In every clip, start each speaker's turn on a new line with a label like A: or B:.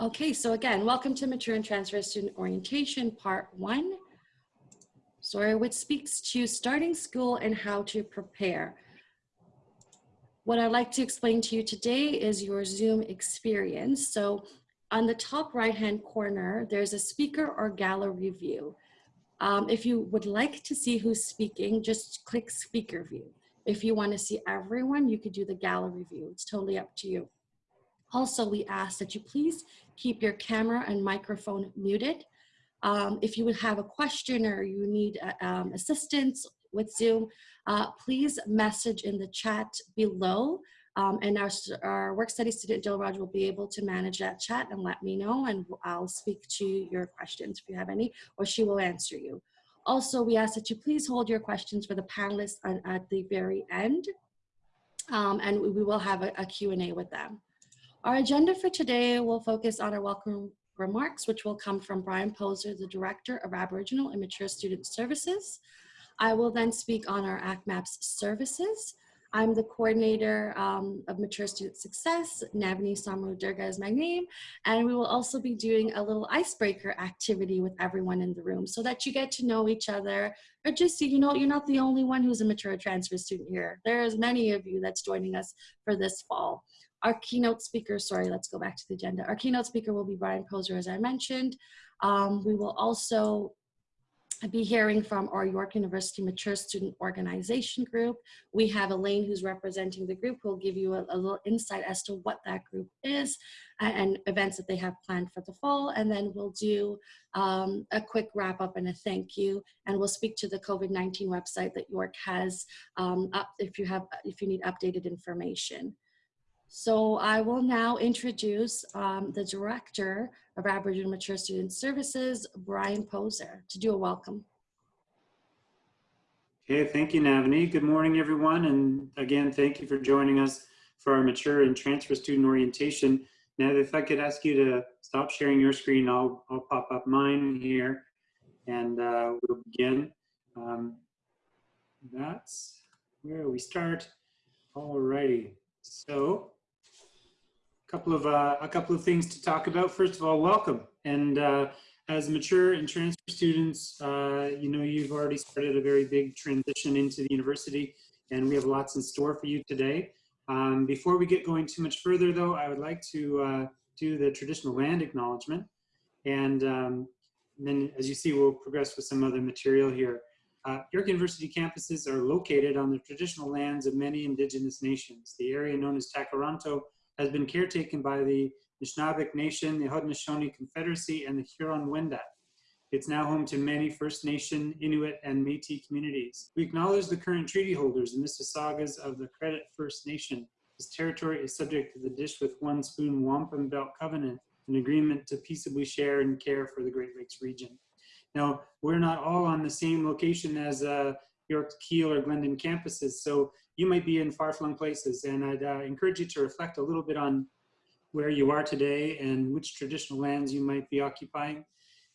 A: Okay, so again, welcome to Mature and Transfer Student Orientation, Part 1. Story which speaks to starting school and how to prepare. What I'd like to explain to you today is your Zoom experience. So on the top right-hand corner, there's a speaker or gallery view. Um, if you would like to see who's speaking, just click speaker view. If you want to see everyone, you could do the gallery view. It's totally up to you. Also, we ask that you please keep your camera and microphone muted. Um, if you would have a question or you need uh, um, assistance with Zoom, uh, please message in the chat below. Um, and our, our work study student, Jill Raj, will be able to manage that chat and let me know and I'll speak to your questions if you have any, or she will answer you. Also, we ask that you please hold your questions for the panelists at the very end. Um, and we will have a, a Q&A with them. Our agenda for today will focus on our welcome remarks, which will come from Brian Poser, the Director of Aboriginal and Mature Student Services. I will then speak on our ACMAPS services. I'm the coordinator um, of Mature Student Success. Navani Samru Durga is my name. And we will also be doing a little icebreaker activity with everyone in the room so that you get to know each other or just so you know you're not the only one who's a mature transfer student here. There's many of you that's joining us for this fall. Our keynote speaker, sorry, let's go back to the agenda. Our keynote speaker will be Brian Poser, as I mentioned. Um, we will also be hearing from our York University Mature Student Organization Group. We have Elaine who's representing the group who will give you a, a, little insight as to what that group is and, and, events that they have planned for the fall. And then we'll do um, a quick wrap up and a thank you. And we'll speak to the COVID-19 website that York has um, up if you have if you need updated information. So I will now introduce um, the Director of Aboriginal Mature Student Services, Brian Poser, to do a welcome.
B: Okay, thank you, Navani. Good morning, everyone. And again, thank you for joining us for our Mature and Transfer Student Orientation. Now, if I could ask you to stop sharing your screen, I'll, I'll pop up mine here and uh, we'll begin. Um, that's where we start. All righty. So couple of uh, a couple of things to talk about. First of all, welcome. And uh, as mature and transfer students, uh, you know you've already started a very big transition into the university, and we have lots in store for you today. Um, before we get going too much further, though, I would like to uh, do the traditional land acknowledgement, and, um, then, as you see, we'll progress with some other material here. Uh, York University campuses are located on the traditional lands of many indigenous nations. The area known as Tkaronto has been caretaken by the Anishinaabeg Nation, the Haudenosaunee Confederacy, and the Huron-Wendat. It's now home to many First Nation, Inuit, and Métis communities. We acknowledge the current treaty holders and Mississaugas of the Credit First Nation. This territory is subject to the Dish with One Spoon Wampum Belt Covenant, an agreement to peaceably share and care for the Great Lakes region. Now, we're not all on the same location as uh, York, Keele, or Glendon campuses, so you might be in far-flung places, and I'd uh, encourage you to reflect a little bit on where you are today and which traditional lands you might be occupying.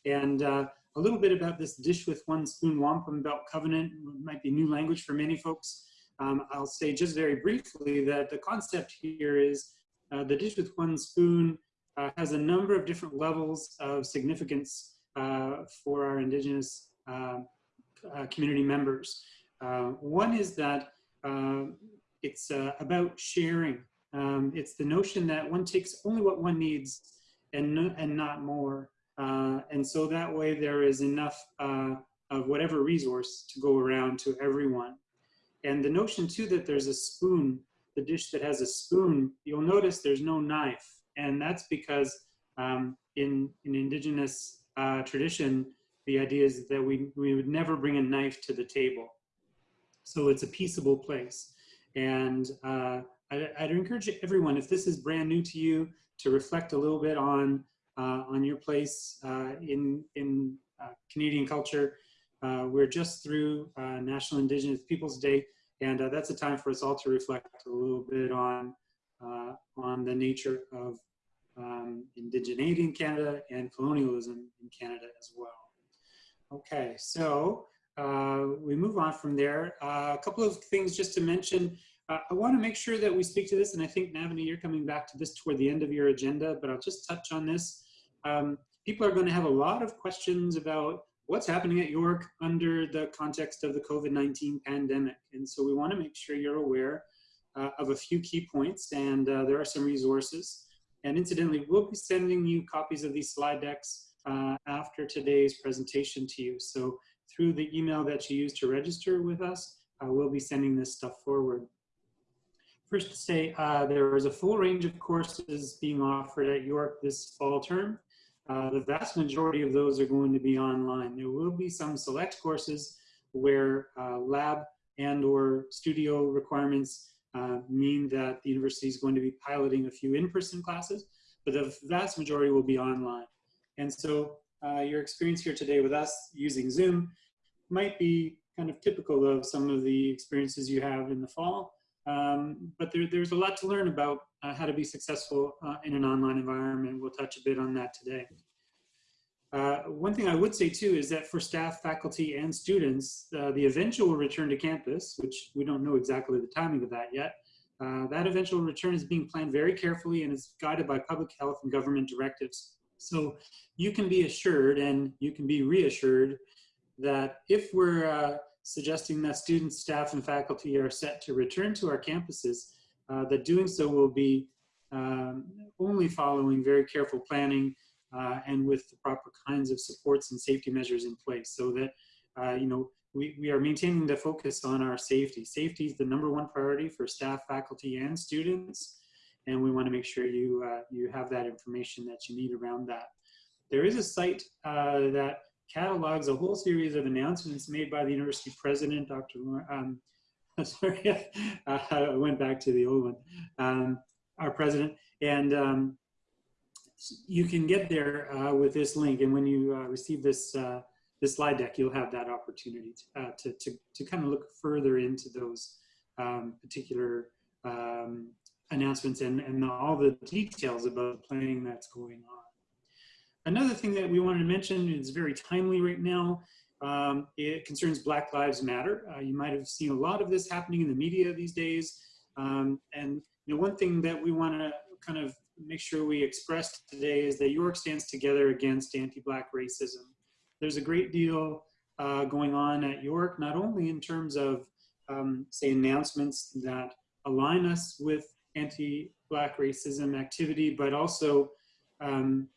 B: And uh, a little bit about this dish with one spoon wampum belt covenant it might be new language for many folks. Um, I'll say just very briefly that the concept here is uh, the dish with one spoon uh, has a number of different levels of significance uh, for our indigenous uh, uh, community members. one is that um, it's uh, about sharing. Um, it's the notion that one takes only what one needs and, no, and not more. Uh, and so that way there is enough uh, of whatever resource to go around to everyone. And the notion too that there's a spoon, the dish that has a spoon, you'll notice there's no knife. And that's because um, in, in indigenous uh, tradition, the idea is that we, we would never bring a knife to the table. So it's a peaceable place. And uh, I, would encourage everyone, if this is brand new to you, to reflect a little bit on, uh, on your place uh, in, in uh, Canadian culture. Uh, we're just through uh, National Indigenous Peoples Day, and that's a time for us all to reflect a little bit on, on the nature of um, indigeneity in Canada and colonialism in Canada as well. Okay, so uh, we move on from there. Uh, a couple of things just to mention. Uh, I want to make sure that we speak to this, and I think Navani, you're coming back to this toward the end of your agenda, but I'll just touch on this. Um, people are going to have a lot of questions about what's happening at York under the context of the COVID-19 pandemic. And so we want to make sure you're aware uh, of a few key points, and uh, there are some resources. And incidentally, we'll be sending you copies of these slide decks uh, after today's presentation to you. So through the email that you use to register with us, uh, we'll be sending this stuff forward. First to say, uh, there is a full range of courses being offered at York this fall term. Uh, the vast majority of those are going to be online. There will be some select courses where uh, lab and or studio requirements uh, mean that the university is going to be piloting a few in-person classes, but the vast majority will be online. And so uh, your experience here today with us using Zoom might be kind of typical of some of the experiences you have in the fall. Um, but there, there's a lot to learn about uh, how to be successful uh, in an online environment. We'll touch a bit on that today. Uh, one thing I would say too is that for staff, faculty, and students, uh, the eventual return to campus, which we don't know exactly the timing of that yet, uh, that eventual return is being planned very carefully and is guided by public health and government directives. So you can be assured and you can be reassured that if we're uh, suggesting that students, staff, and faculty are set to return to our campuses, uh, that doing so will be um, only following very careful planning uh, and with the proper kinds of supports and safety measures in place so that, uh, you know, we, we are maintaining the focus on our safety. Safety is the number one priority for staff, faculty, and students. And we want to make sure you, uh, you have that information that you need around that. There is a site uh, that catalogs a whole series of announcements made by the university president, Dr. Um, sorry, I went back to the old one, um, our president. And um, you can get there uh, with this link. And when you uh, receive this, uh, this slide deck, you'll have that opportunity to, uh, to, to, to, kind of look further into those um, particular um, announcements and, and all the details about the planning that's going on. Another thing that we wanted to mention is very timely right now. Um, it concerns Black Lives Matter. Uh, you might have seen a lot of this happening in the media these days. Um, and you know, one thing that we want to kind of make sure we express today is that York stands together against anti-Black racism. There's a great deal uh, going on at York, not only in terms of, um, say, announcements that align us with anti-Black racism activity, but also um,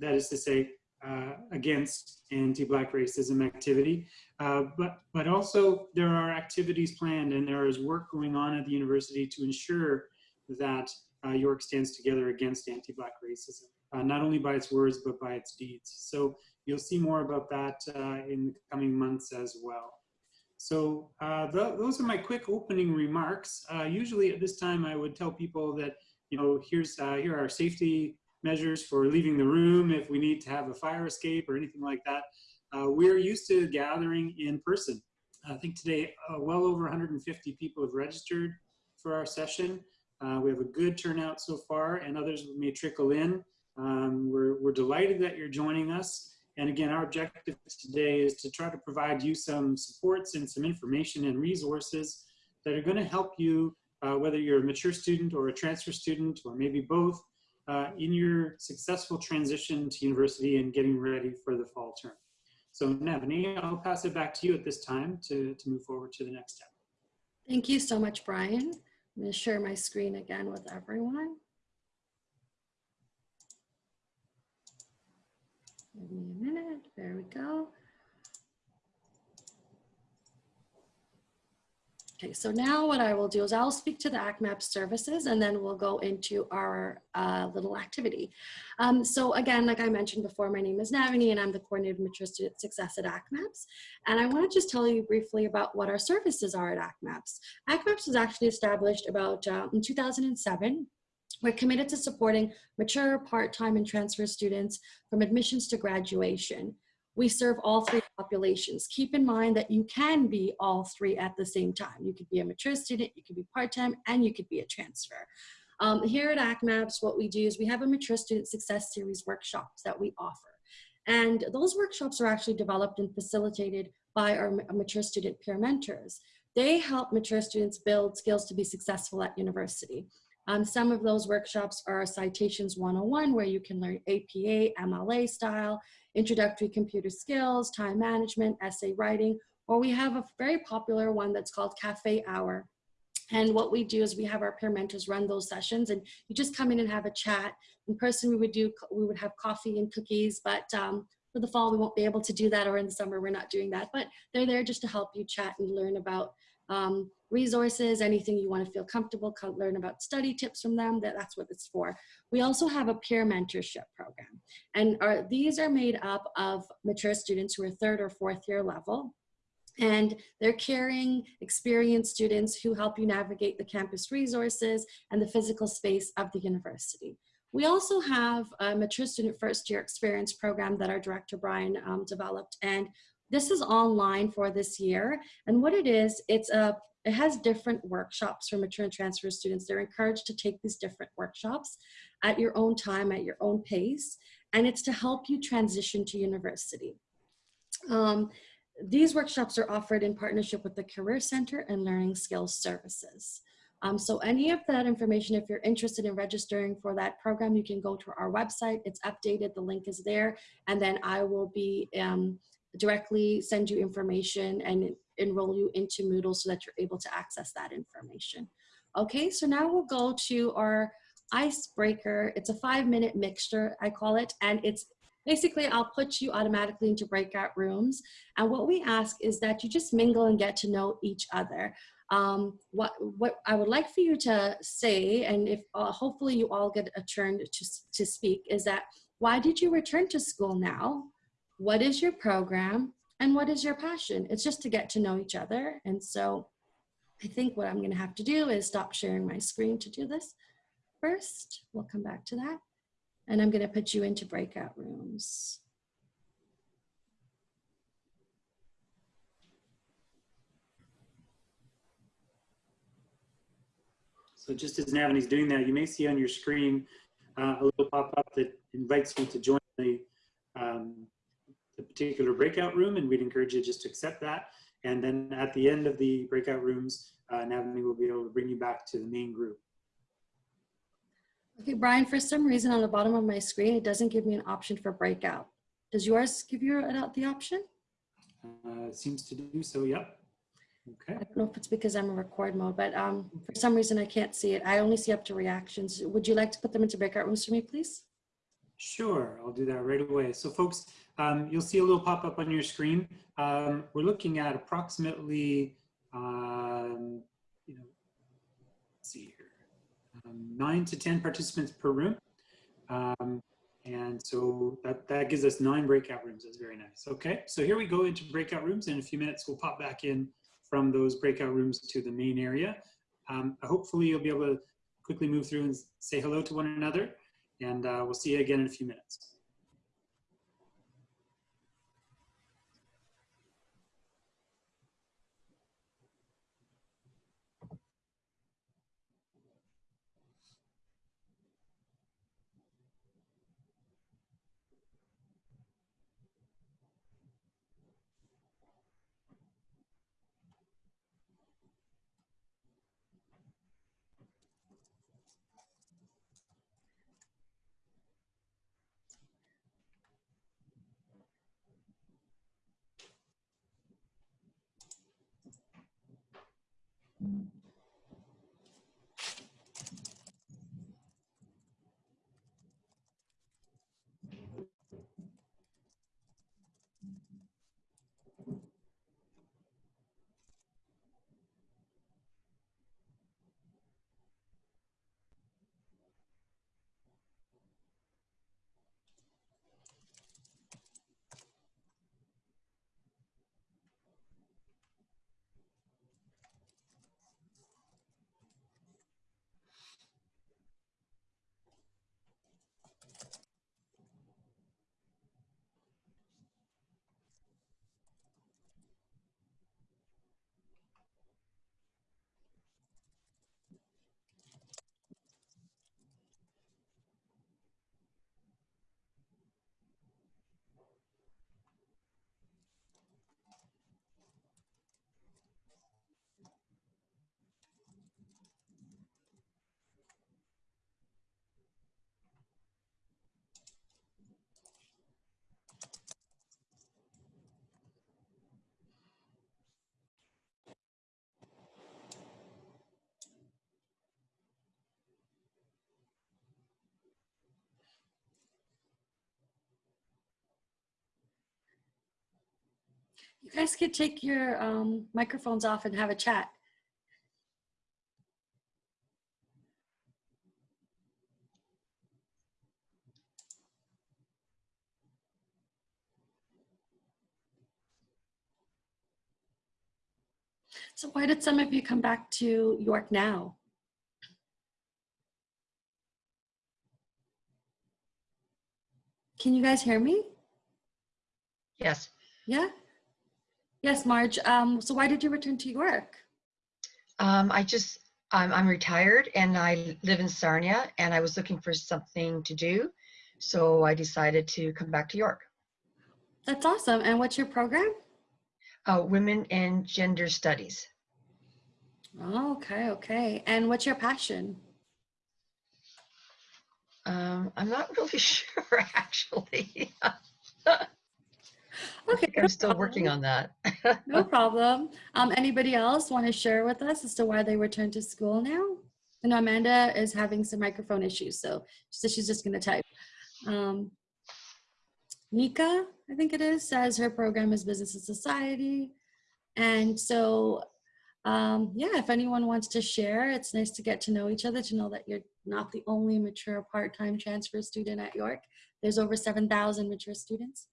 B: that is to say, uh, against anti-Black racism activity. Uh, but, but also there are activities planned and there is work going on at the university to ensure that uh, York stands together against anti-Black racism, uh, not only by its words, but by its deeds. So you'll see more about that uh, in the coming months as well. So uh, th those are my quick opening remarks. usually at this time, I would tell people that, you know, here's, here are safety measures for leaving the room if we need to have a fire escape or anything like that. Uh, we're used to gathering in person. I think today uh, well over 150 people have registered for our session. Uh, we have a good turnout so far and others may trickle in. Um, we're, we're delighted that you're joining us. And again, our objective today is to try to provide you some supports and some information and resources that are going to help you, uh, whether you're a mature student or a transfer student or maybe both, uh, in your successful transition to university and getting ready for the fall term. So Navani, I'll pass it back to you at this time to, to move forward to the next step.
A: Thank you so much, Brian. I'm going to share my screen again with everyone. Give me a minute. There we go. Okay, so now what I will do is I'll speak to the ACMAP services and then we'll go into our uh, little activity. Um, so again, like I mentioned before, my name is Navani and I'm the Coordinator of Mature Student Success at ACMAPS. And I wanna just tell you briefly about what our services are at ACMAPS. ACMAPS was actually established about uh, in 2007 we're committed to supporting mature, part-time, and transfer students from admissions to graduation we serve all three populations. Keep in mind that you can be all three at the same time. You could be a mature student, you could be part-time, and you could be a transfer. Um, here at ACMAPS, what we do is we have a mature student success series workshops that we offer. And those workshops are actually developed and facilitated by our mature student peer mentors. they help mature students build skills to be successful at university. Um, some of those workshops are Citations 101, where you can learn APA, MLA style, introductory computer skills, time management, essay writing, or we have a very popular one that's called Cafe Hour. And what we do is we have our peer mentors run those sessions and you just come in and have a chat. In person, we would do, we would have coffee and cookies, but um, for the fall, we won't be able to do that or in the summer, we're not doing that, but they're there just to help you chat and learn about um, resources, anything you want to feel comfortable, learn about study tips from them, that, that's what it's for. We also have a peer mentorship program. And our, these are made up of mature students who are third or fourth year level. And they're caring, experienced students who help you navigate the campus resources and the physical space of the university. We also have a mature student first year experience program that our director Brian um, developed. And this is online for this year. And what it is, it's a it has different workshops for mature and transfer students. They're encouraged to take these different workshops at your own time, at your own pace, and it's to help you transition to university. Um, these workshops are offered in partnership with the Career Center and Learning Skills Services. Um, so any of that information, if you're interested in registering for that program, you can go to our website. It's updated, the link is there, and then I will be um, directly send you information and enroll you into Moodle so that you're able to access that information. Okay, so now we'll go to our icebreaker. It's a five minute mixture, I call it, and it's basically I'll put you automatically into breakout rooms. And what we ask is that you just mingle and get to know each other. Um, what, what I would like for you to say, and if uh, hopefully you all get a turn to, to speak, is that why did you return to school now? What is your program? And what is your passion? It's just to get to know each other. And so I think what I'm gonna have to do is stop sharing my screen to do this first. We'll come back to that. And I'm gonna put you into breakout rooms.
B: So just as Navani's doing that, you may see on your screen uh, a little pop-up that invites you to join the, um, the particular breakout room, and we'd encourage you just to accept that. And then at the end of the breakout rooms, uh, Navani will be able to bring you back to the main group.
A: Okay, Brian, for some reason on the bottom of my screen, it doesn't give me an option for breakout. Does yours give you the option?
B: Uh, seems to do so, yep. Okay.
A: I don't know if it's because I'm in record mode, but um, for some reason I can't see it. I only see up to reactions. Would you like to put them into breakout rooms for me, please?
B: Sure, I'll do that right away. So folks, um, you'll see a little pop-up on your screen. Um, we're looking at approximately, um, you know, see here um, nine to 10 participants per room. Um, and so that, that gives us nine breakout rooms. That's very nice. Okay, so here we go into breakout rooms. In a few minutes, we'll pop back in from those breakout rooms to the main area. Um, hopefully you'll be able to quickly move through and say hello to one another. And uh, we'll see you again in a few minutes.
A: You guys could take your um, microphones off and have a chat. So why did some of you come back to York now? Can you guys hear me?
C: Yes.
A: Yeah? Yes, Marge. Um, so why did you return to York?
C: Um, I just, I'm, I'm retired and I live in Sarnia and I was looking for something to do. So I decided to come back to York.
A: That's awesome. And what's your program?
C: Uh, Women and Gender Studies.
A: Oh, okay, okay. And what's your passion?
C: Um, I'm not really sure actually.
A: Okay,
C: I'm still working on that.
A: No problem. Um, anybody else want to share with us as to why they returned to school now? I know Amanda is having some microphone issues, so she says she's just going to type. Um, Nika, I think it is, says her program is Business and Society. And so, um, yeah, if anyone wants to share, it's nice to get to know each other, to know that you're not the only mature part-time transfer student at York. There's over 7,000 mature students.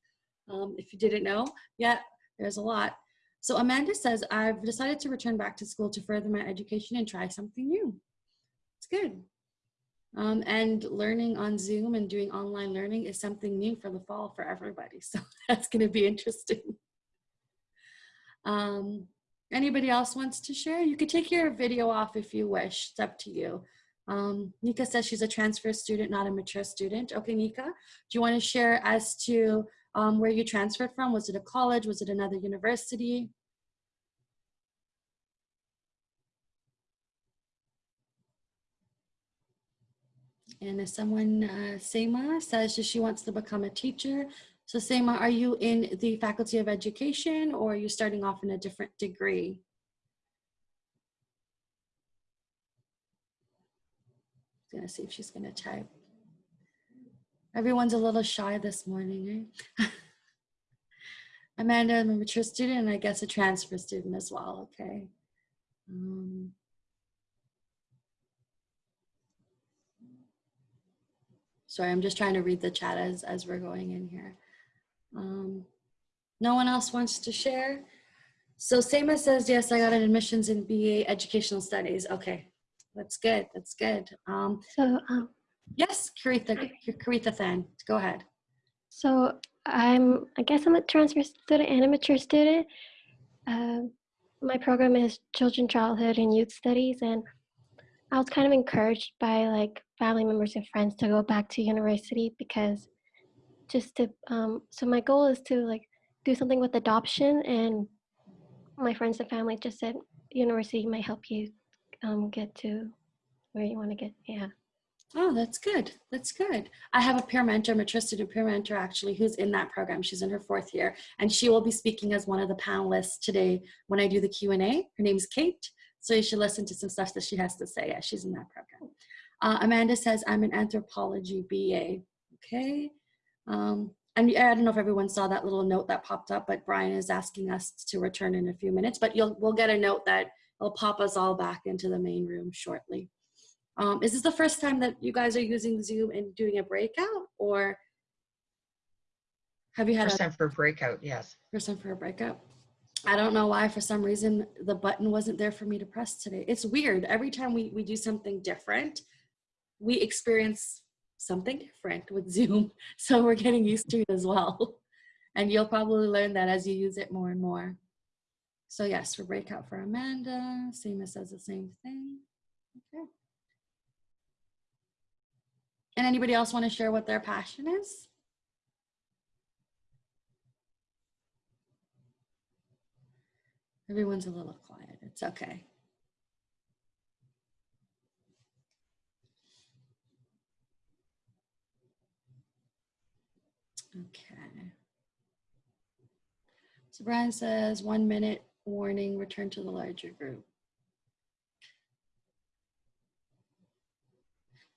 A: Um, if you didn't know, yeah, there's a lot. So Amanda says, I've decided to return back to school to further my education and try something new. It's good. Um, and learning on Zoom and doing online learning is something new for the fall for everybody. So that's going to be interesting. Um, anybody else wants to share? You could take your video off if you wish. It's up to you. Um, Nika says she's a transfer student, not a mature student. Okay, Nika, do you want to share as to um, where you transferred from? Was it a college? Was it another university? And if someone, uh, Seema, says she wants to become a teacher. So Seema, are you in the Faculty of Education or are you starting off in a different degree? I'm gonna see if she's gonna type. Everyone's a little shy this morning, eh? Amanda, I'm a mature student and I guess a transfer student as well, okay. Um, sorry, I'm just trying to read the chat as, as we're going in here. Um, no one else wants to share? So Seema says, yes, I got an admissions in BA Educational Studies. Okay, that's good, that's good. Um,
D: So, um,
A: yes, Karitha, Karitha Than, go ahead.
D: so I'm, I guess I'm a transfer student and a mature student. Um, my program is Children, Childhood, and Youth Studies, and I was kind of encouraged by like family members and friends to go back to university because just to, um, so my goal is to like do something with adoption, and my friends and family just said university might help you um, get to where you want to get. Yeah.
A: Oh, that's good. That's good. I have a peer mentor, mature student peer mentor actually, who's in that program. She's in her fourth year and she will be speaking as one of the panelists today when I do the Q&A. Her name's Kate. So you should listen to some stuff that she has to say. Yeah, she's in that program. Uh, Amanda says, I'm an anthropology BA. Okay. Um, and I don't know if everyone saw that little note that popped up, but Brian is asking us to return in a few minutes, but you'll, we'll get a note that will pop us all back into the main room shortly. Um, is this the first time that you guys are using Zoom and doing a breakout or have you had
C: First
A: a
C: time for a breakout, yes.
A: first time for a breakout? I don't know why for some reason the button wasn't there for me to press today. It's weird. Every time we, we do something different, we experience something different with Zoom. So we're getting used to it as well. And you'll probably learn that as you use it more and more. So yes, for breakout for Amanda, Seema says the same thing. Okay. And anybody else want to share what their passion is? Everyone's a little quiet. It's okay. Okay. So Brian says one minute warning, return to the larger group.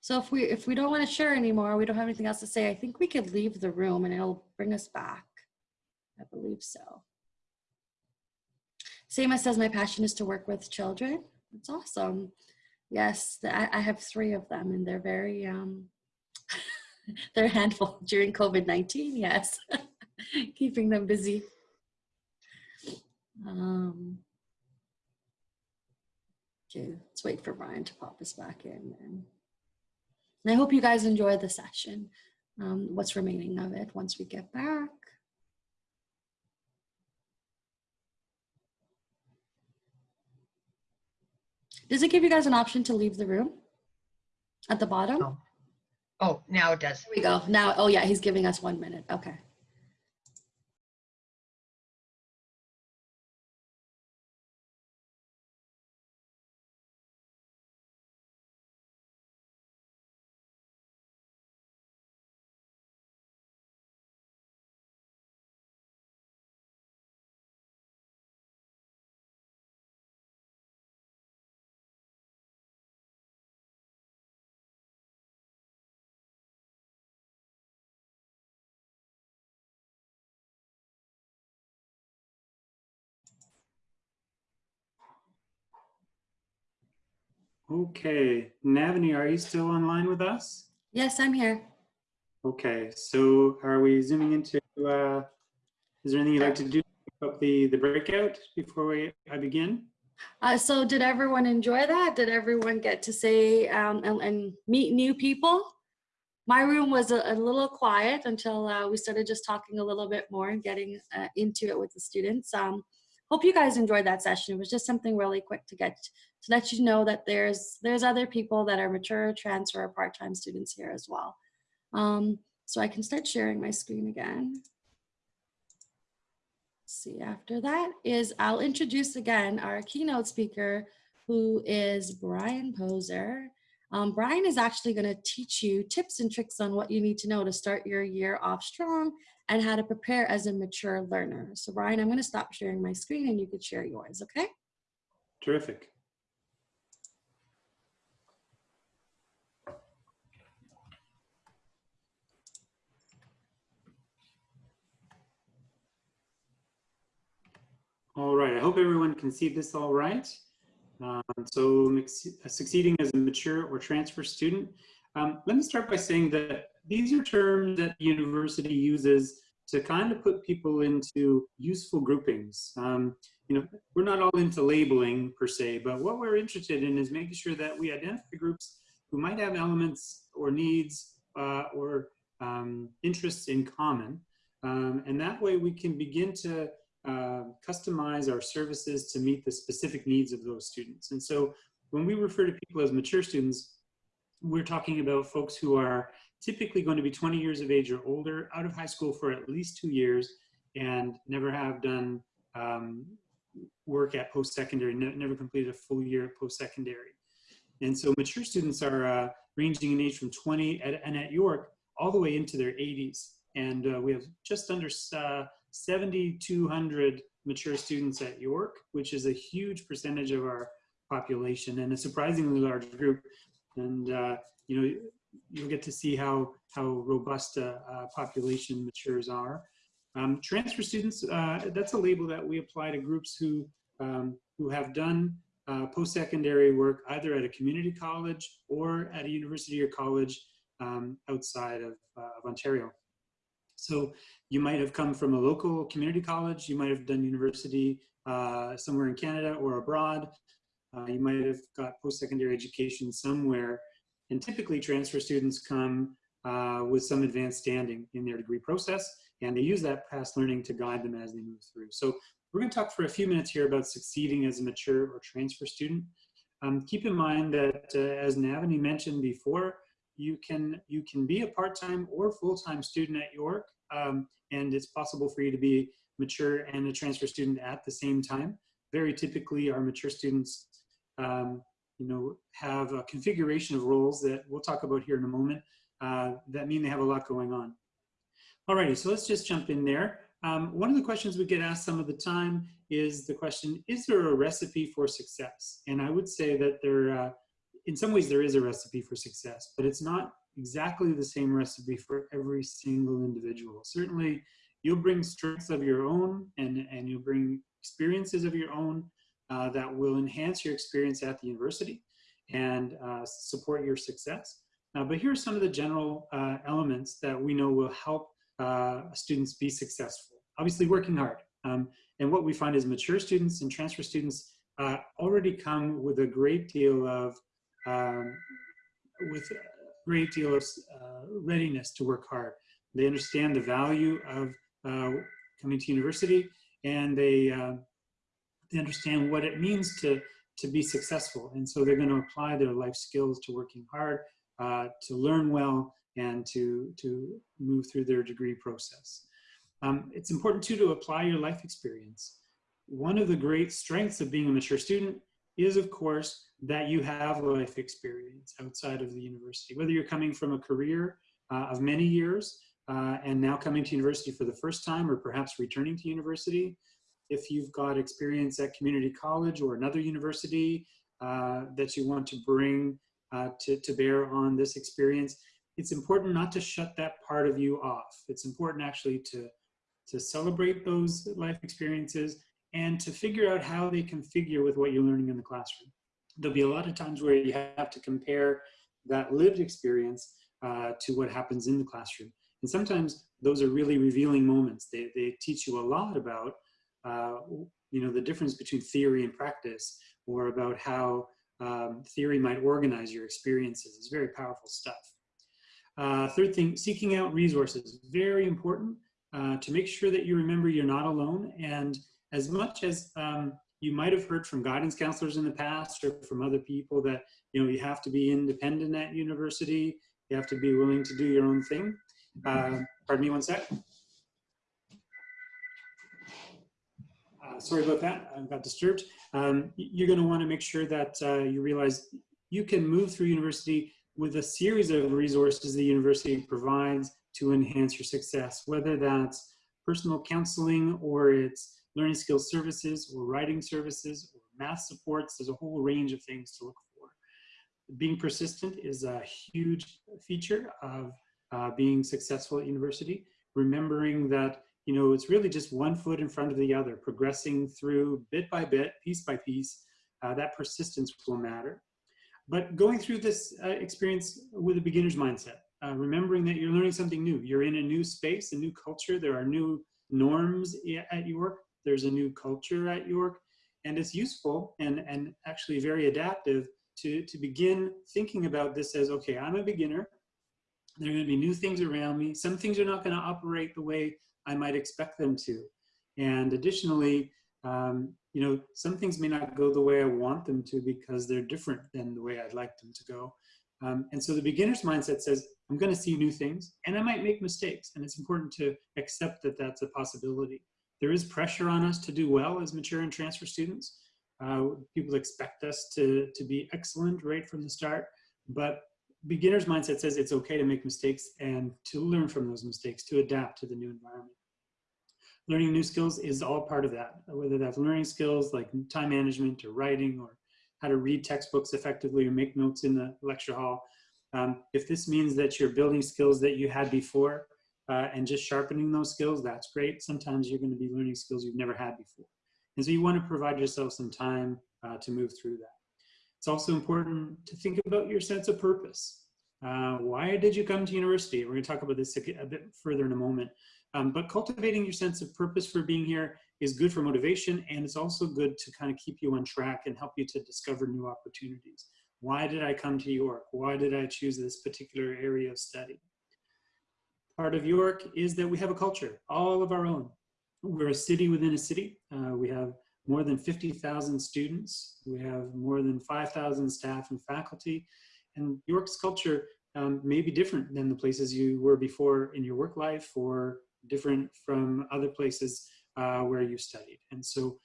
A: So if we if we don't want to share anymore, we don't have anything else to say, I think we could leave the room and it'll bring us back. I believe so. Seema says, my passion is to work with children. That's awesome. Yes, I, I have three of them and they're very, um, they're handful during COVID-19, yes. Keeping them busy. Um, okay, let's wait for Brian to pop us back in. And, and I hope you guys enjoy the session, um, what's remaining of it once we get back. Does it give you guys an option to leave the room at the bottom?
C: No. Oh, now it does.
A: There we go. Now, oh yeah, he's giving us one minute. Okay.
B: Okay, Navani, are you still online with us?
A: Yes, I'm here.
B: Okay, so are we zooming into, uh, is there anything you'd like to do about the, the breakout before we, I begin?
A: Uh, so did everyone enjoy that? Did everyone get to say um, and, and meet new people? My room was a, a little quiet until uh, we started just talking a little bit more and getting uh, into it with the students. Um, hope you guys enjoyed that session. It was just something really quick to get to let you know that there's there's other people that are mature, transfer, or part-time students here as well. Um, so I can start sharing my screen again. See, after that is I'll introduce again our keynote speaker, who is Brian Poser. Um, Brian is actually going to teach you tips and tricks on what you need to know to start your year off strong and how to prepare as a mature learner. So Brian, I'm going to stop sharing my screen and you could share yours, okay?
B: Terrific. All right, I hope everyone can see this all right. Um, so succeeding as a mature or transfer student. Um, let me start by saying that these are terms that the university uses to kind of put people into useful groupings. Um, you know, we're not all into labeling per se, but what we're interested in is making sure that we identify groups who might have elements or needs uh, or um, interests in common. Um, and that way we can begin to uh, customize our services to meet the specific needs of those students. And so when we refer to people as mature students, we're talking about folks who are typically going to be 20 years of age or older, out of high school for at least two years, and never have done um, work at post-secondary, ne never completed a full year at post-secondary. And so mature students are uh, ranging in age from 20 at, and at York all the way into their 80s. And uh, we have just under uh, 7,200 mature students at York, which is a huge percentage of our population and a surprisingly large group. And, uh, you know, you'll get to see how, how robust a, a population matures are. Um, transfer students, uh, that's a label that we apply to groups who, um, who have done uh, post-secondary work either at a community college or at a university or college um, outside of, uh, of Ontario. So you might have come from a local community college, you might have done university uh, somewhere in Canada or abroad, uh, you might have got post-secondary education somewhere, and typically transfer students come uh, with some advanced standing in their degree process, and they use that past learning to guide them as they move through. So we're gonna talk for a few minutes here about succeeding as a mature or transfer student. Um, keep in mind that uh, as Navani mentioned before, you can you can be a part-time or full-time student at York, um, and it's possible for you to be mature and a transfer student at the same time. Very typically, our mature students, um, you know, have a configuration of roles that we'll talk about here in a moment uh, that mean they have a lot going on. Alrighty, so let's just jump in there. Um, one of the questions we get asked some of the time is the question, is there a recipe for success? And I would say that there, uh, in some ways there is a recipe for success, but it's not exactly the same recipe for every single individual. Certainly you'll bring strengths of your own and, and you'll bring experiences of your own uh, that will enhance your experience at the university and uh, support your success. Uh, but here are some of the general uh, elements that we know will help uh, students be successful. Obviously working hard. Um, and what we find is mature students and transfer students uh, already come with a great deal of um, with a great deal of readiness to work hard. They understand the value of coming to university and they, they understand what it means to, to be successful. And so they're going to apply their life skills to working hard, uh, to learn well, and to, to move through their degree process. Um, it's important too to apply your life experience. One of the great strengths of being a mature student is of course that you have life experience outside of the university. Whether you're coming from a career uh, of many years uh, and now coming to university for the first time or perhaps returning to university, if you've got experience at community college or another university uh, that you want to bring uh, to, to bear on this experience, it's important not to shut that part of you off. It's important actually to, to celebrate those life experiences and to figure out how they configure with what you're learning in the classroom. There'll be a lot of times where you have to compare that lived experience uh, to what happens in the classroom. And sometimes those are really revealing moments. They, they teach you a lot about, uh, you know, the difference between theory and practice or about how um, theory might organize your experiences. It's very powerful stuff. Uh, third thing, seeking out resources. Very important uh, to make sure that you remember you're not alone and as much as um, you might have heard from guidance counselors in the past or from other people that you know you have to be independent at university you have to be willing to do your own thing uh, pardon me one sec uh, sorry about that i got disturbed um, you're going to want to make sure that uh, you realize you can move through university with a series of resources the university provides to enhance your success whether that's personal counseling or it's learning skills services or writing services or math supports. There's a whole range of things to look for. Being persistent is a huge feature of uh, being successful at university. Remembering that, you know, it's really just one foot in front of the other, progressing through bit by bit, piece by piece, uh, that persistence will matter. But going through this uh, experience with a beginner's mindset, uh, remembering that you're learning something new. You're in a new space, a new culture. There are new norms at York there's a new culture at York, and it's useful and, and actually very adaptive to, to begin thinking about this as, okay, I'm a beginner. There are gonna be new things around me. Some things are not gonna operate the way I might expect them to. And additionally, um, you know, some things may not go the way I want them to because they're different than the way I'd like them to go. Um, and so the beginner's mindset says, I'm going to see new things and I might make mistakes. And it's important to accept that that's a possibility. There is pressure on us to do well as mature and transfer students. Uh, people expect us to, to be excellent right from the start, but beginner's mindset says it's okay to make mistakes and to learn from those mistakes, to adapt to the new environment. Learning new skills is all part of that, whether that's learning skills like time management or writing or how to read textbooks effectively or make notes in the lecture hall. Um, if this means that you're building skills that you had before, uh, and just sharpening those skills, that's great. Sometimes you're going to be learning skills you've never had before. And so you want to provide yourself some time uh, to move through that. It's also important to think about your sense of purpose. Uh, why did you come to university? We're going to talk about this a, bit further in a moment. Um, but cultivating your sense of purpose for being here is good for motivation and it's also good to kind of keep you on track and help you to discover new opportunities. Why did I come to York? Why did I choose this particular area of study? part of York is that we have a culture, all of our own. We're a city within a city. Uh, we have more than 50,000 students. We have more than 5,000 staff and faculty. And York's culture um, may be different than the places you were before in your work life or different from other places uh, where you studied. And so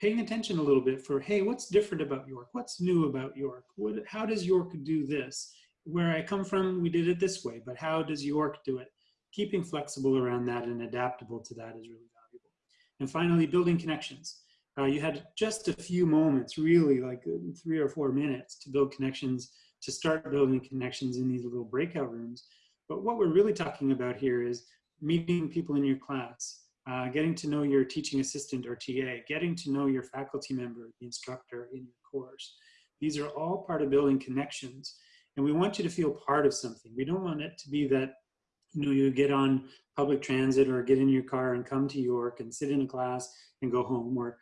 B: paying attention a little bit for, hey, what's different about York? What's new about York? What, how does York do this? Where I come from, we did it this way, but how does York do it? keeping flexible around that and adaptable to that is really valuable. And finally, building connections. Uh, you had just a few moments, really like uh, three or four minutes to build connections, to start building connections in these little breakout rooms. But what we're really talking about here is meeting people in your class, uh, getting to know your teaching assistant or TA, getting to know your faculty member, the instructor in your course. These are all part of building connections. And we want you to feel part of something. We don't want it to be that, you know, you get on public transit or get in your car and come to York and sit in a class and go home or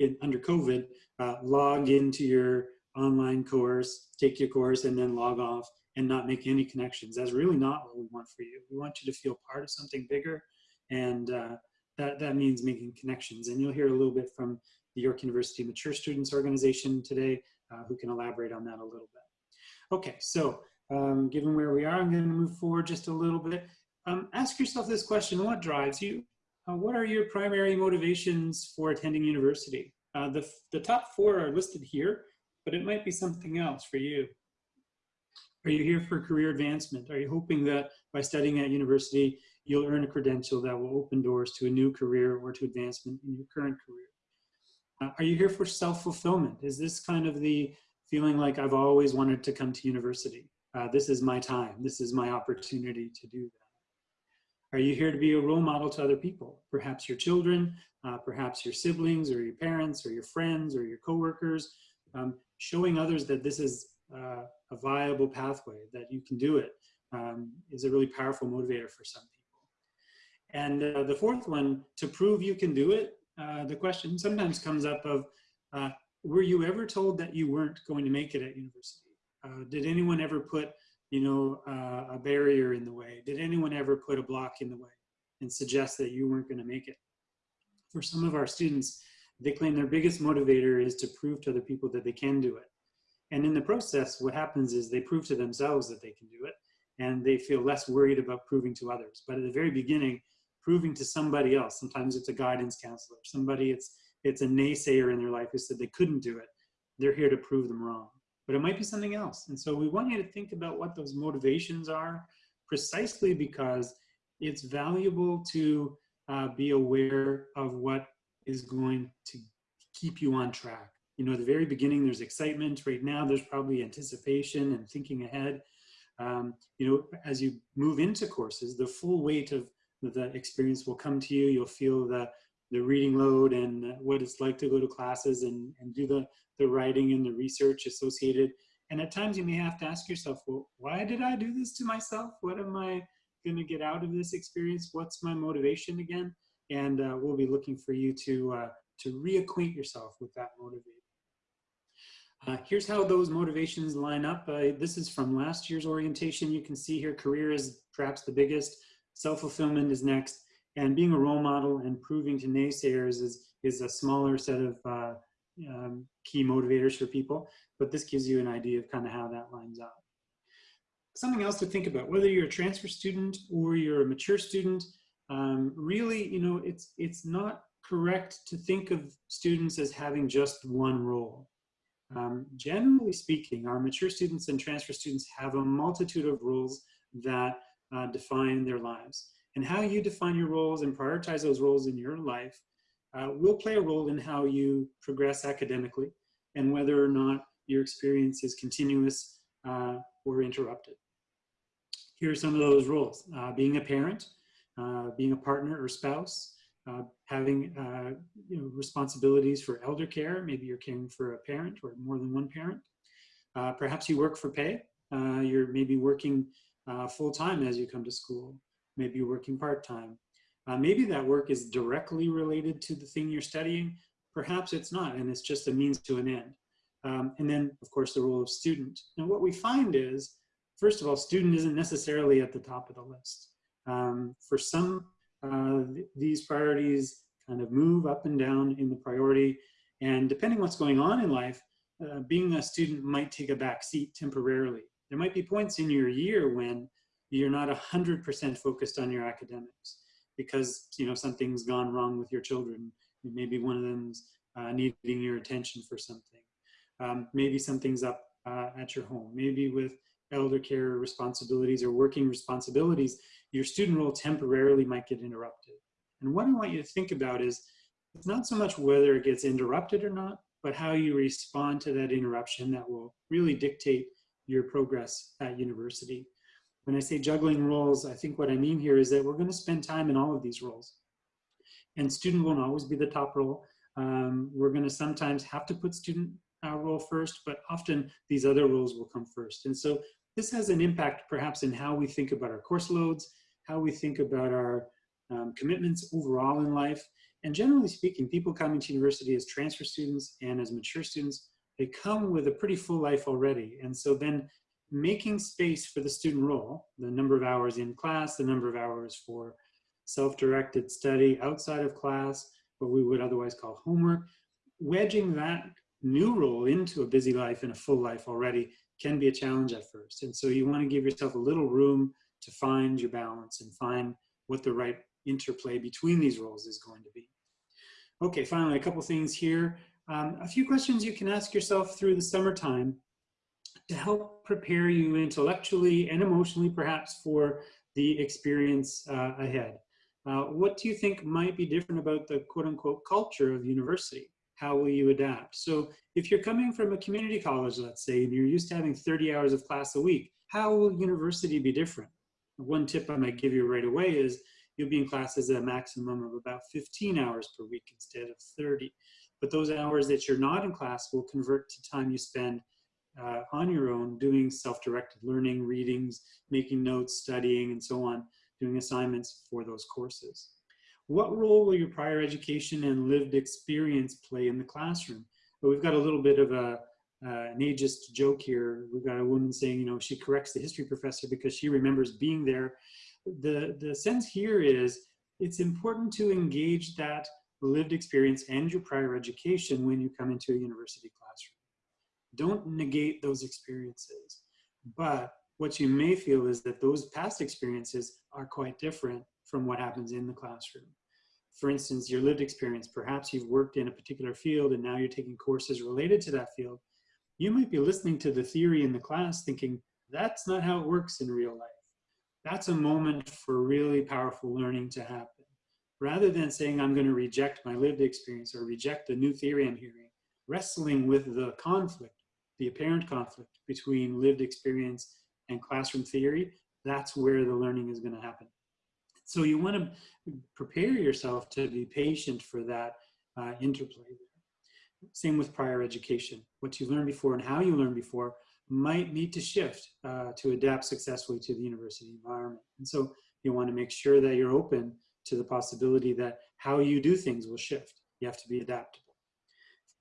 B: in, under COVID, uh, log into your online course, take your course and then log off and not make any connections. That's really not what we want for you. We want you to feel part of something bigger and uh, that, that means making connections. And you'll hear a little bit from the York University Mature Students Organization today uh, who can elaborate on that a little bit. Okay, so um, given where we are, I'm going to move forward just a little bit. Um, ask yourself this question, what drives you? Uh, what are your primary motivations for attending university? Uh, the, the top four are listed here, but it might be something else for you. Are you here for career advancement? Are you hoping that by studying at university, you'll earn a credential that will open doors to a new career or to advancement in your current career? Uh, are you here for self-fulfillment? Is this kind of the feeling like I've always wanted to come to university? Uh, this is my time. This is my opportunity to do that. Are you here to be a role model to other people? Perhaps your children, uh, perhaps your siblings or your parents or your friends or your coworkers, um, showing others that this is uh, a viable pathway, that you can do it, um, is a really powerful motivator for some people. And uh, the fourth one, to prove you can do it, uh, the question sometimes comes up of, uh, were you ever told that you weren't going to make it at university? Uh, did anyone ever put, you know, uh, a barrier in the way? Did anyone ever put a block in the way and suggest that you weren't going to make it? For some of our students, they claim their biggest motivator is to prove to other people that they can do it. And in the process, what happens is they prove to themselves that they can do it and they feel less worried about proving to others. But at the very beginning, proving to somebody else, sometimes it's a guidance counselor, somebody it's, it's a naysayer in their life who said they couldn't do it. They're here to prove them wrong. But it might be something else. And so we want you to think about what those motivations are precisely because it's valuable to uh, be aware of what is going to keep you on track. You know, at the very beginning, there's excitement. Right now, there's probably anticipation and thinking ahead. Um, you know, as you move into courses, the full weight of the experience will come to you. You'll feel the, the reading load and what it's like to go to classes and, and do the, the writing and the research associated. And at times you may have to ask yourself, well, why did I do this to myself? What am I gonna get out of this experience? What's my motivation again? And uh, we'll be looking for you to, uh, to reacquaint yourself with that motivation. Uh, here's how those motivations line up. Uh, this is from last year's orientation. You can see here career is perhaps the biggest, self-fulfillment is next, and being a role model and proving to naysayers is, is a smaller set of uh, um, key motivators for people, but this gives you an idea of kind of how that lines up. Something else to think about, whether you're a transfer student or you're a mature student, um, really, you know, it's, it's not correct to think of students as having just one role. Um, generally speaking, our mature students and transfer students have a multitude of roles that uh, define their lives. And how you define your roles and prioritize those roles in your life uh, will play a role in how you progress academically and whether or not your experience is continuous uh, or interrupted. Here are some of those roles. Uh, being a parent, uh, being a partner or spouse, uh, having uh, you know, responsibilities for elder care. Maybe you're caring for a parent or more than one parent. Perhaps you work for pay. You're maybe working full-time as you come to school. Maybe working part-time. Uh, maybe that work is directly related to the thing you're studying. Perhaps it's not, and it's just a means to an end. Um, and then, of course, the role of student. And what we find is, first of all, student isn't necessarily at the top of the list. Um, for some uh, th these priorities kind of move up and down in the priority. And depending what's going on in life, uh, being a student might take a back seat temporarily. There might be points in your year when you're not 100% focused on your academics because you know something's gone wrong with your children. Maybe one of them's uh, needing your attention for something. Um, maybe something's up uh, at your home. Maybe with elder care responsibilities or working responsibilities, your student role temporarily might get interrupted. And what I want you to think about is, it's not so much whether it gets interrupted or not, but how you respond to that interruption that will really dictate your progress at university. When I say juggling roles, I think what I mean here is that we're gonna spend time in all of these roles. And student won't always be the top role. Um, we're going to sometimes have to put student uh, role first, but often these other roles will come first. And so this has an impact perhaps in how we think about our course loads, how we think about our um, commitments overall in life. And generally speaking, people coming to university as transfer students and as mature students, they come with a pretty full life already. And so then making space for the student role, the number of hours in class, the number of hours for self-directed study outside of class, what we would otherwise call homework, wedging that new role into a busy life and a full life already can be a challenge at first. And so you want to give yourself a little room to find your balance and find what the right interplay between these roles is going to be. Okay, finally, a couple things here. Um, a few questions you can ask yourself through the summertime to help prepare you intellectually and emotionally perhaps for the experience uh, ahead. Uh, what do you think might be different about the quote unquote culture of university? How will you adapt? So if you're coming from a community college, let's say, and you're used to having 30 hours of class a week, how will university be different? One tip I might give you right away is you'll be in classes at a maximum of about 15 hours per week instead of 30. But those hours that you're not in class will convert to time you spend uh, on your own doing self-directed learning, readings, making notes, studying, and so on, doing assignments for those courses. What role will your prior education and lived experience play in the classroom? But we've got a little bit of a, uh, an ageist joke here. We've got a woman saying, you know, she corrects the history professor because she remembers being there. The, the sense here is it's important to engage that lived experience and your prior education when you come into a university classroom. Don't negate those experiences. But what you may feel is that those past experiences are quite different from what happens in the classroom. For instance, your lived experience, perhaps you've worked in a particular field and now you're taking courses related to that field. You might be listening to the theory in the class thinking, that's not how it works in real life. That's a moment for really powerful learning to happen. Rather than saying, I'm gonna reject my lived experience or reject the new theory I'm hearing, wrestling with the conflict, the apparent conflict between lived experience and classroom theory, that's where the learning is gonna happen. So you want to prepare yourself to be patient for that uh, interplay. Same with prior education. What you learned before and how you learned before might need to shift uh, to adapt successfully to the university environment. And so you want to make sure that you're open to the possibility that how you do things will shift. You have to be adaptable.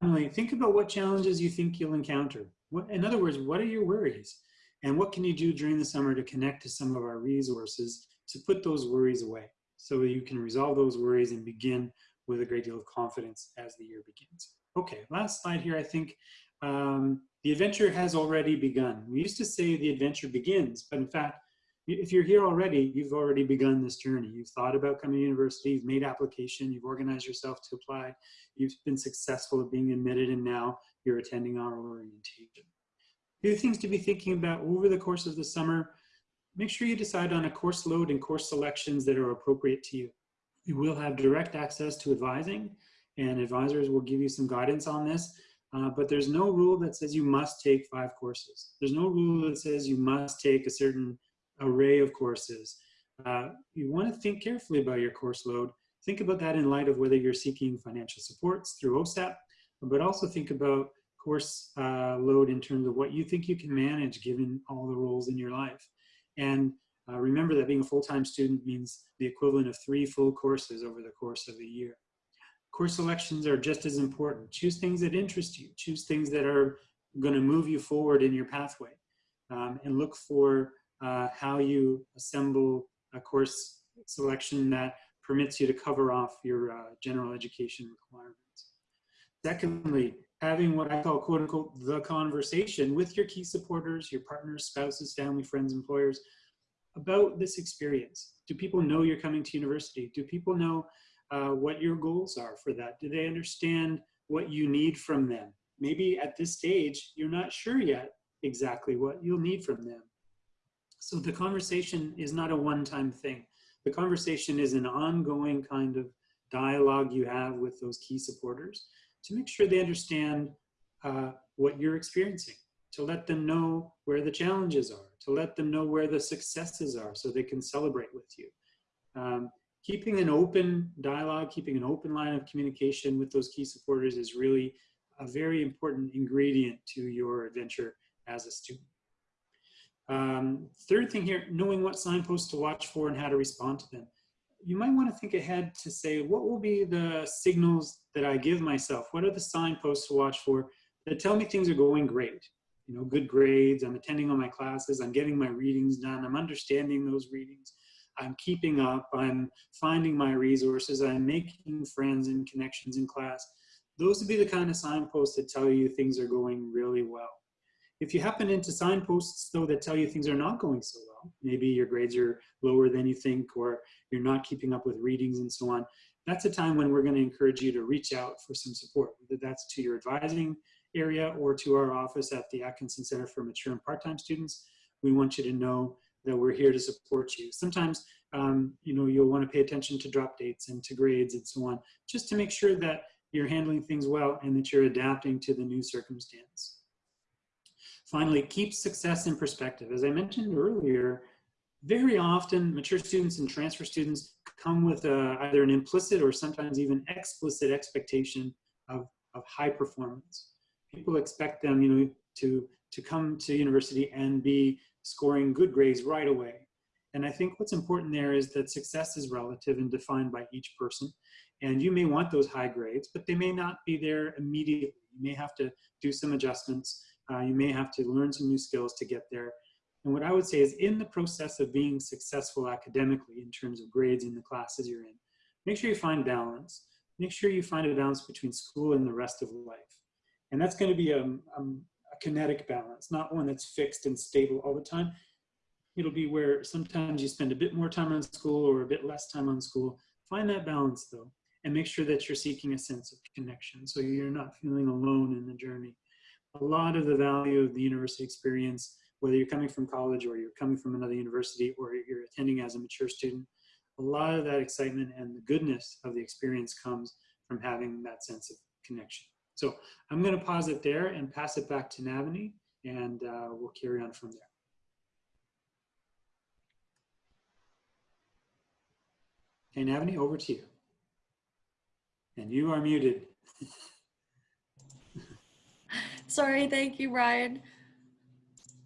B: Finally, think about what challenges you think you'll encounter. What, in other words, what are your worries? And what can you do during the summer to connect to some of our resources to put those worries away so you can resolve those worries and begin with a great deal of confidence as the year begins. Okay, last slide here, I think um, the adventure has already begun. We used to say the adventure begins, but in fact, if you're here already, you've already begun this journey. You've thought about coming to university, you've made application, you've organized yourself to apply, you've been successful at being admitted, and now you're attending our orientation. A few things to be thinking about over the course of the summer make sure you decide on a course load and course selections that are appropriate to you. You will have direct access to advising and advisors will give you some guidance on this, uh, but there's no rule that says you must take five courses. There's no rule that says you must take a certain array of courses. Uh, you want to think carefully about your course load. Think about that in light of whether you're seeking financial supports through OSAP, but also think about course uh, load in terms of what you think you can manage given all the roles in your life. And uh, remember that being a full-time student means the equivalent of three full courses over the course of a year. Course selections are just as important. Choose things that interest you. Choose things that are going to move you forward in your pathway. Um, and look for uh, how you assemble a course selection that permits you to cover off your uh, general education requirements. Secondly, having what I call quote unquote the conversation with your key supporters, your partners, spouses, family, friends, employers about this experience. Do people know you're coming to university? Do people know uh, what your goals are for that? Do they understand what you need from them? Maybe at this stage, you're not sure yet exactly what you'll need from them. So the conversation is not a one-time thing. The conversation is an ongoing kind of dialogue you have with those key supporters to make sure they understand uh, what you're experiencing, to let them know where the challenges are, to let them know where the successes are so they can celebrate with you. Um, keeping an open dialogue, keeping an open line of communication with those key supporters is really a very important ingredient to your adventure as a student. Um, third thing here, knowing what signposts to watch for and how to respond to them. You might want to think ahead to say, what will be the signals that I give myself? What are the signposts to watch for that tell me things are going great? You know, good grades, I'm attending all my classes, I'm getting my readings done, I'm understanding those readings, I'm keeping up, I'm finding my resources, I'm making friends and connections in class. Those would be the kind of signposts that tell you things are going really well. If you happen into signposts though that tell you things are not going so well, maybe your grades are lower than you think or you're not keeping up with readings and so on, that's a time when we're going to encourage you to reach out for some support, whether that's to your advising area or to our office at the Atkinson Center for Mature and Part-Time Students. We want you to know that we're here to support you. Sometimes, um, you know, you'll want to pay attention to drop dates and to grades and so on, just to make sure that you're handling things well and that you're adapting to the new circumstance. Finally, keep success in perspective. As I mentioned earlier, very often mature students and transfer students come with a, either an implicit or sometimes even explicit expectation of, of high performance. People expect them, you know, to, to come to university and be scoring good grades right away. And I think what's important there is that success is relative and defined by each person. And you may want those high grades, but they may not be there immediately. You may have to do some adjustments uh, you may have to learn some new skills to get there. And what I would say is in the process of being successful academically in terms of grades in the classes you're in, make sure you find balance. Make sure you find a balance between school and the rest of life. And that's going to be a, a, a kinetic balance, not one that's fixed and stable all the time. It'll be where sometimes you spend a bit more time on school or a bit less time on school. Find that balance though, and make sure that you're seeking a sense of connection so you're not feeling alone in the journey a lot of the value of the university experience, whether you're coming from college or you're coming from another university or you're attending as a mature student, a lot of that excitement and the goodness of the experience comes from having that sense of connection. So I'm going to pause it there and pass it back to Navani, and uh, we'll carry on from there. Okay, Navani, over to you. And you are muted.
A: Sorry, thank you, Ryan.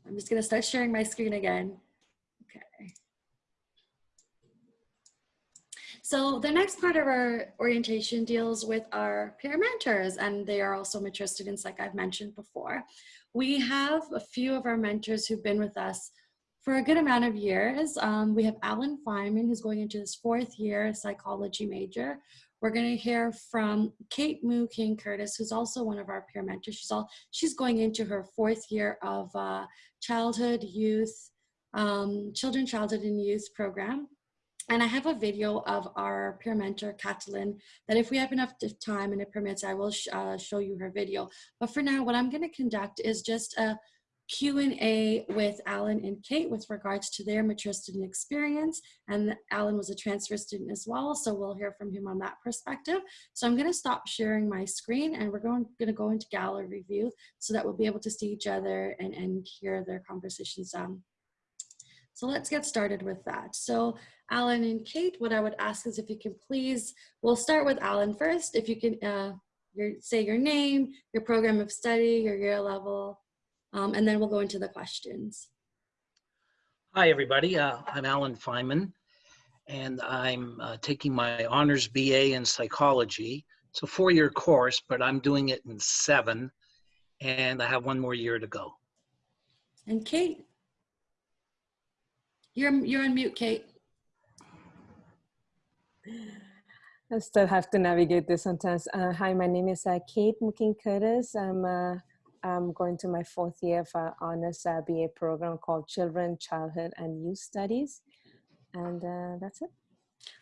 A: I'm just gonna start sharing my screen again. Okay. So the next part of our orientation deals with our peer mentors, and they are also mature students like I've mentioned before. We have a few of our mentors who've been with us for a good amount of years. Um, we have Alan Feynman, who's going into his fourth year psychology major. We're going to hear from Kate Moo King Curtis, who's also one of our peer mentors. She's all she's going into her fourth year of uh, childhood, youth, um, children, childhood, and youth program. And I have a video of our peer mentor, Catalin, that if we have enough time and it permits, I will sh uh, show you her video. But for now, what I'm going to conduct is just a Q&A with Alan and Kate with regards to their mature student experience. And Alan was a transfer student as well, so we'll hear from him on that perspective. So I'm gonna stop sharing my screen and we're going, gonna go into gallery view so that we'll be able to see each other and, and hear their conversations. Um, so let's get started with that. So Alan and Kate, what I would ask is if you can please, we'll start with Alan first. If you can uh, your, say your name, your program of study, your year level, um, and then we'll go into the questions.
E: Hi, everybody. Uh, I'm Alan Feynman, and I'm uh, taking my honors BA in psychology. It's a four-year course, but I'm doing it in seven, and I have one more year to go.
A: And Kate, you're you're on mute, Kate.
F: I still have to navigate this sometimes. Uh, hi, my name is uh, Kate Mooking Curtis. I'm uh, I'm going to my fourth year of our honors uh, BA program called Children, Childhood, and Youth Studies. And uh, that's it.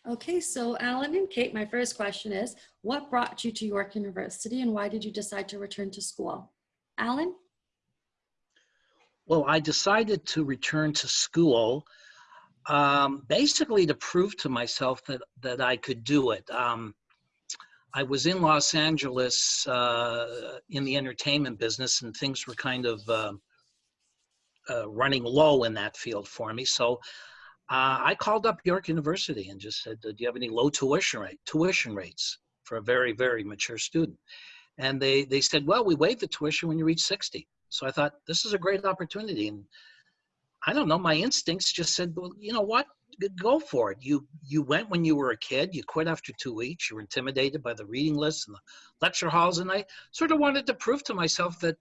A: Okay, so Alan and Kate, my first question is, what brought you to York University and why did you decide to return to school? Alan?
E: Well, I decided to return to school um, basically to prove to myself that, that I could do it. Um, I was in Los Angeles uh, in the entertainment business, and things were kind of uh, uh, running low in that field for me. So uh, I called up York University and just said, "Do you have any low tuition rate tuition rates for a very very mature student?" And they they said, "Well, we waive the tuition when you reach 60." So I thought this is a great opportunity, and I don't know, my instincts just said, "Well, you know what? G- Go for it. You you went when you were a kid. You quit after two weeks. You were intimidated by the reading lists and the lecture halls, and I sort of wanted to prove to myself that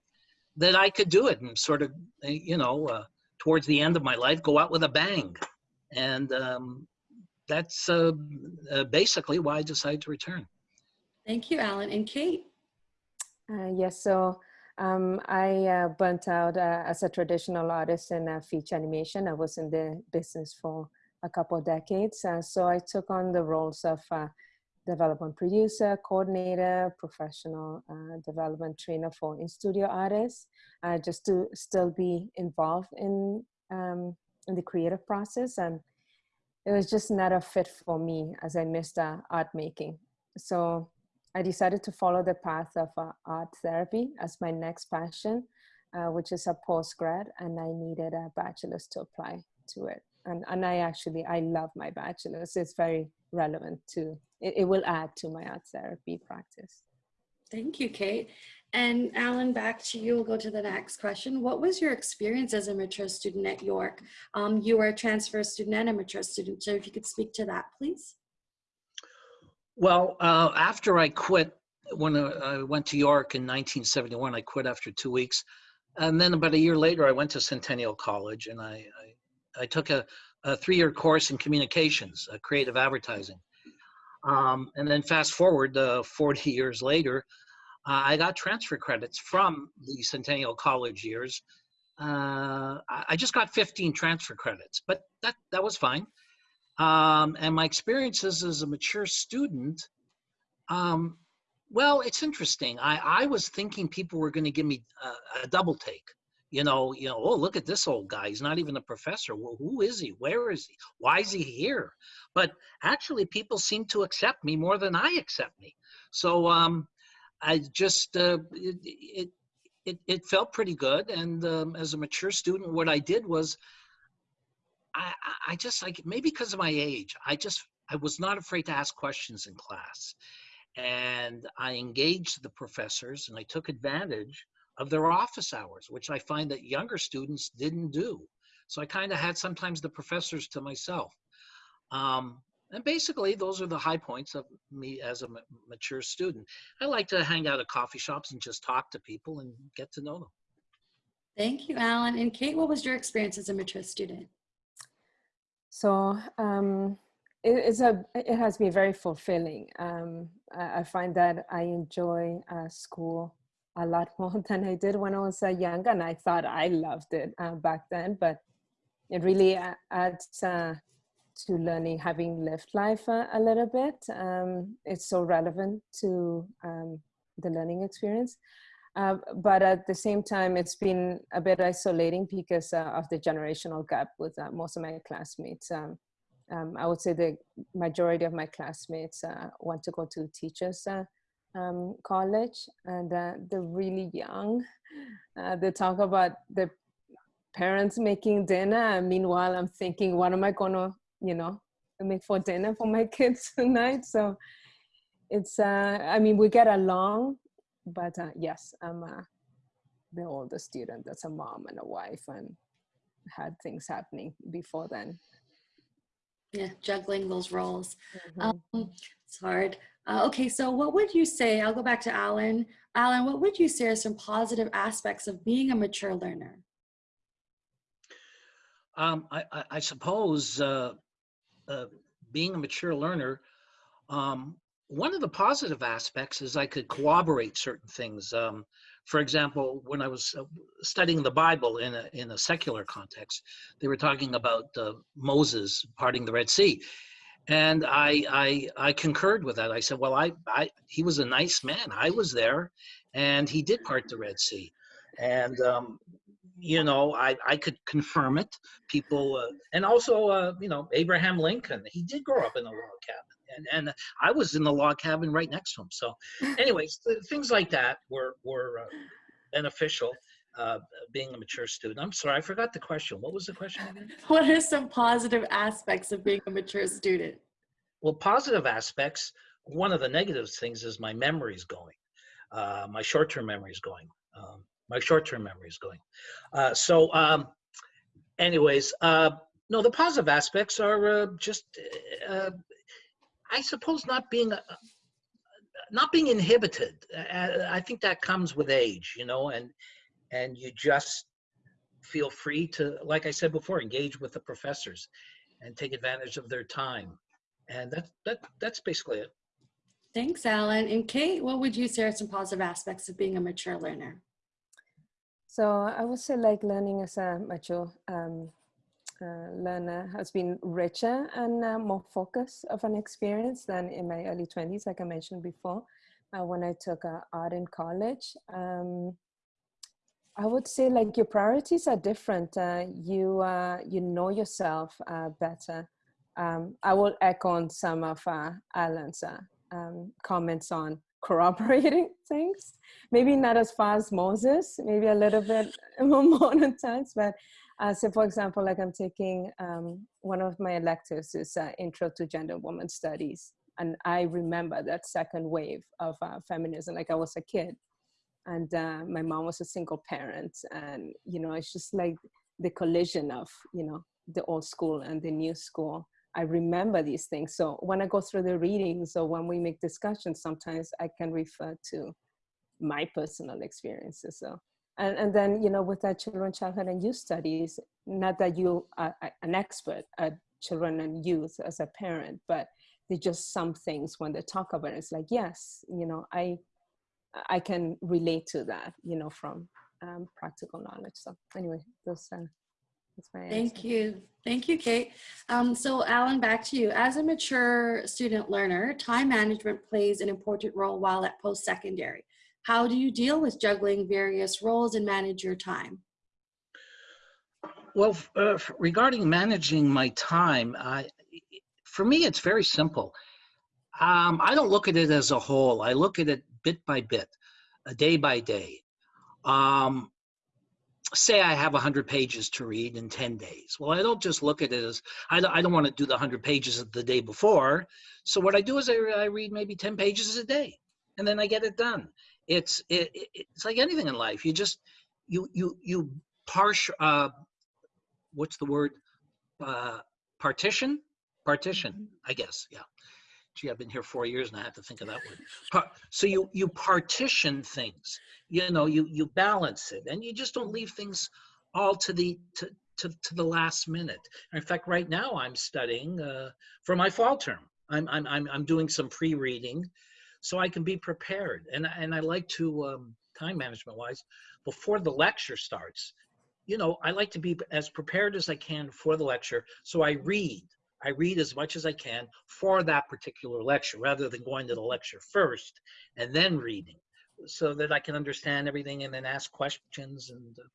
E: that I could do it, and sort of, uh, you know, uh, towards the end of my life, go out with a bang and um, that's uh, uh, basically why I decided to return.
A: Thank you, Alan. And Kate?
F: Uh, yes, so um, I uh, burnt out uh, as a traditional artist in uh, feature animation. I was in the business for a couple of decades. Uh, so I took on the roles of uh, development producer, coordinator, professional uh, development trainer for in-studio artists, uh, just to still be involved in, um, in the creative process. And it was just not a fit for me as I missed uh, art making. So I decided to follow the path of uh, art therapy as my next passion, which is a postgrad, and I needed a bachelor's to apply to it. And, and I actually, I love my bachelor's. It's very relevant to, it, it will add to my art therapy practice.
A: Thank you, Kate. And Alan, back to you. We'll go to the next question. What was your experience as a mature student at York? Um, you were a transfer student and a mature student. So if you could speak to that, please.
E: Well, uh, after I quit, when I went to York in 1971, I quit after two weeks. And then about a year later, I went to Centennial College and I, I, I took a, a three-year course in communications, uh, creative advertising. Um, and then fast forward uh, 40 years later, uh, I got transfer credits from the Centennial College years. Uh, I just got 15 transfer credits, but that, that was fine. Um, and my experiences as a mature student, um, well, it's interesting. I, I was thinking people were going to give me a, a double take. You know, you know. Oh, look at this old guy. He's not even a professor. Well, who is he? Where is he? Why is he here? But actually, people seem to accept me more than I accept me. So um, I just uh, it, it it it felt pretty good. And um, as a mature student, what I did was I, I- I just like maybe because of my age, I just I was not afraid to ask questions in class, and I engaged the professors and I took advantage of their office hours, which I find that younger students didn't do. So I kind of had sometimes the professors to myself. Um, and basically, those are the high points of me as a mature student. I like to hang out at coffee shops and just talk to people and get to know them.
A: Thank you, Alan. And Kate, what was your experience as a mature student?
F: So um, it, it's a, it has been very fulfilling. Um, I, I find that I enjoy uh, school a lot more than I did when I was uh, younger, and I thought I loved it uh, back then. But it really a- adds uh, to learning, having lived life uh, a little bit. Um, it's so relevant to um, the learning experience. Uh, but at the same time, it's been a bit isolating because uh, of the generational gap with uh, most of my classmates. Um, um, I would say the majority of my classmates uh, want to go to teachers uh, um, college, and uh, they're really young. Uh, they talk about the parents making dinner, and meanwhile, I'm thinking, what am I gonna, you know, make for dinner for my kids tonight? So it's, uh, I mean, we get along, but uh, yes, I'm uh, the older student that's a mom and a wife and had things happening before then.
A: Yeah, juggling those roles.
F: Mhm.
A: Um, it's hard. Uh, okay, so what would you say? I'll go back to Alan. Alan, what would you say are some positive aspects of being a mature learner?
E: Um, I, I, I suppose uh, uh, being a mature learner, um, one of the positive aspects is I could corroborate certain things. Um, for example, when I was uh, studying the Bible in a, in a secular context, they were talking about uh, Moses parting the Red Sea. And I, I, I concurred with that. I said, well, I, I, he was a nice man. I was there and he did part the Red Sea. And, um, you know, I, I could confirm it. People, uh, and also, uh, you know, Abraham Lincoln, he did grow up in a log cabin. And, and I was in the log cabin right next to him. So, anyways, things like that were, were uh, beneficial. Uh, being a mature student. I'm sorry, I forgot the question. What was the question again?
A: What are some positive aspects of being a mature student?
E: Well, positive aspects, one of the negative things is my memory is going. Uh, my short-term memory is going. Um, my short-term memory is going. Uh, so um, anyways, uh, no, the positive aspects are uh, just, uh, I suppose not being, uh, not being inhibited. Uh, I think that comes with age, you know, and, and you just feel free to, like I said before, engage with the professors and take advantage of their time. And that, that, that's basically it.
A: Thanks, Alan. And Kate, what would you say are some positive aspects of being a mature learner?
F: So I would say like learning as a mature um, uh, learner has been richer and uh, more focused of an experience than in my early 20s, like I mentioned before, uh, when I took uh, art in college. Um, I would say like your priorities are different. Uh, you, uh, you know yourself better. Um, I will echo on some of Alan's um, comments on corroborating things. Maybe not as far as Moses, maybe a little bit more modern times, but uh, so for example, like I'm taking um, one of my electives is uh, Intro to Gender and Women Studies. And I remember that second wave of uh, feminism, like I was a kid. And uh, my mom was a single parent. And, you know, it's just like the collision of, you know, the old school and the new school. I remember these things. So when I go through the readings or when we make discussions, sometimes I can refer to my personal experiences. So and, and then, you know, with that children, childhood and youth studies, not that you are an expert at children and youth as a parent, but there's just some things when they talk about it, it's like, yes, you know, I, I can relate to that, you know, from um, practical knowledge. So anyway, those, uh, that's my
A: Thank
F: answer.
A: you. Thank you, Kate. Um, so Alan, back to you. As a mature student learner, time management plays an important role while at post-secondary. How do you deal with juggling various roles and manage your time?
E: Well, uh, regarding managing my time, I, for me, it's very simple. Um, I don't look at it as a whole. I look at it bit by bit, a day by day. Um, say I have 100 pages to read in 10 days. Well, I don't just look at it as, I don't, I don't want to do the 100 pages of the day before. So what I do is I, I read maybe 10 pages a day, and then I get it done it's it, it's like anything in life you just you you you partial uh what's the word uh partition partition i guess yeah gee i've been here four years and i have to think of that word so you you partition things you know you you balance it and you just don't leave things all to the to to, to the last minute in fact right now i'm studying uh for my fall term i'm i'm i'm, I'm doing some pre-reading so I can be prepared. And, and I like to, um, time management wise, before the lecture starts, you know, I like to be as prepared as I can for the lecture. So I read. I read as much as I can for that particular lecture rather than going to the lecture first and then reading so that I can understand everything and then ask questions. And uh,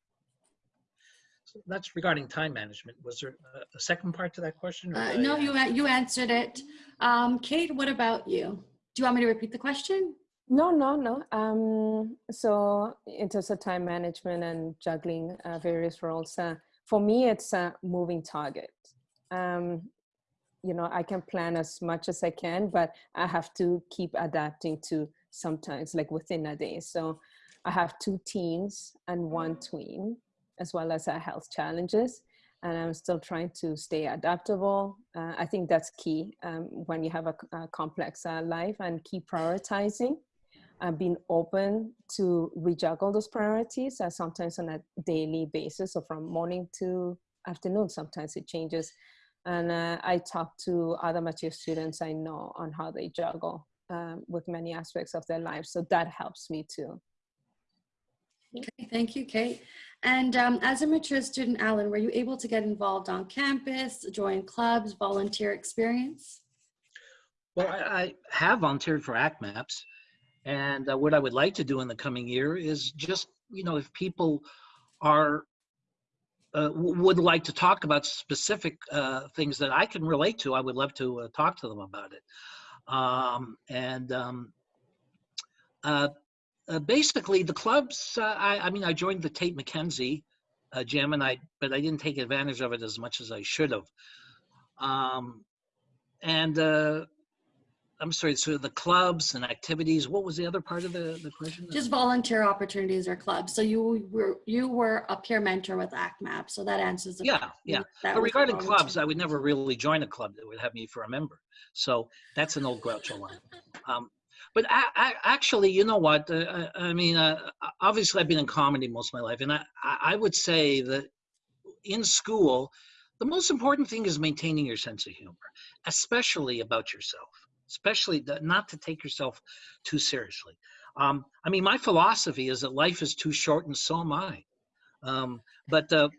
E: so that's regarding time management. Was there a, a second part to that question?
A: Uh, no, you, you answered it. Um, Kate, what about you? Do you want me to repeat the question?
F: No, no, no. Um, so in terms of time management and juggling uh, various roles, uh, for me, it's a moving target. Um, you know, I can plan as much as I can, but I have to keep adapting to sometimes like within a day. So I have two teens and one tween, as well as our health challenges and I'm still trying to stay adaptable. Uh, I think that's key um, when you have a, a complex uh, life and keep prioritizing and being open to rejuggle those priorities uh, sometimes on a daily basis So from morning to afternoon. Sometimes it changes. And uh, I talk to other mature students I know on how they juggle um, with many aspects of their lives. So that helps me too.
A: Okay, thank you, Kate. And um, as a mature student, Alan, were you able to get involved on campus, join clubs, volunteer experience?
E: Well, I, I have volunteered for ACMAPS. And uh, what I would like to do in the coming year is just, you know, if people are uh, would like to talk about specific uh, things that I can relate to, I would love to uh, talk to them about it. Um, and um, uh, uh, basically the clubs, uh, I, I mean, I joined the Tait McKenzie gym and I, but I didn't take advantage of it as much as I should have. Um, and I'm sorry, so the clubs and activities, what was the other part of the, the question?
A: Just volunteer opportunities or clubs. So you were you were a peer mentor with ACMAP, so that answers the
E: Yeah,
A: question.
E: yeah.
A: That
E: But regarding clubs, I would never really join a club that would have me for a member. So that's an old Groucho line. Um, but I, I, actually, you know what? Uh, I, I mean, uh, obviously, I've been in comedy most of my life, and I, I I would say that in school, the most important thing is maintaining your sense of humor, especially about yourself. Especially the, not to take yourself too seriously. Um, I mean, my philosophy is that life is too short, and so am I. Um, but uh,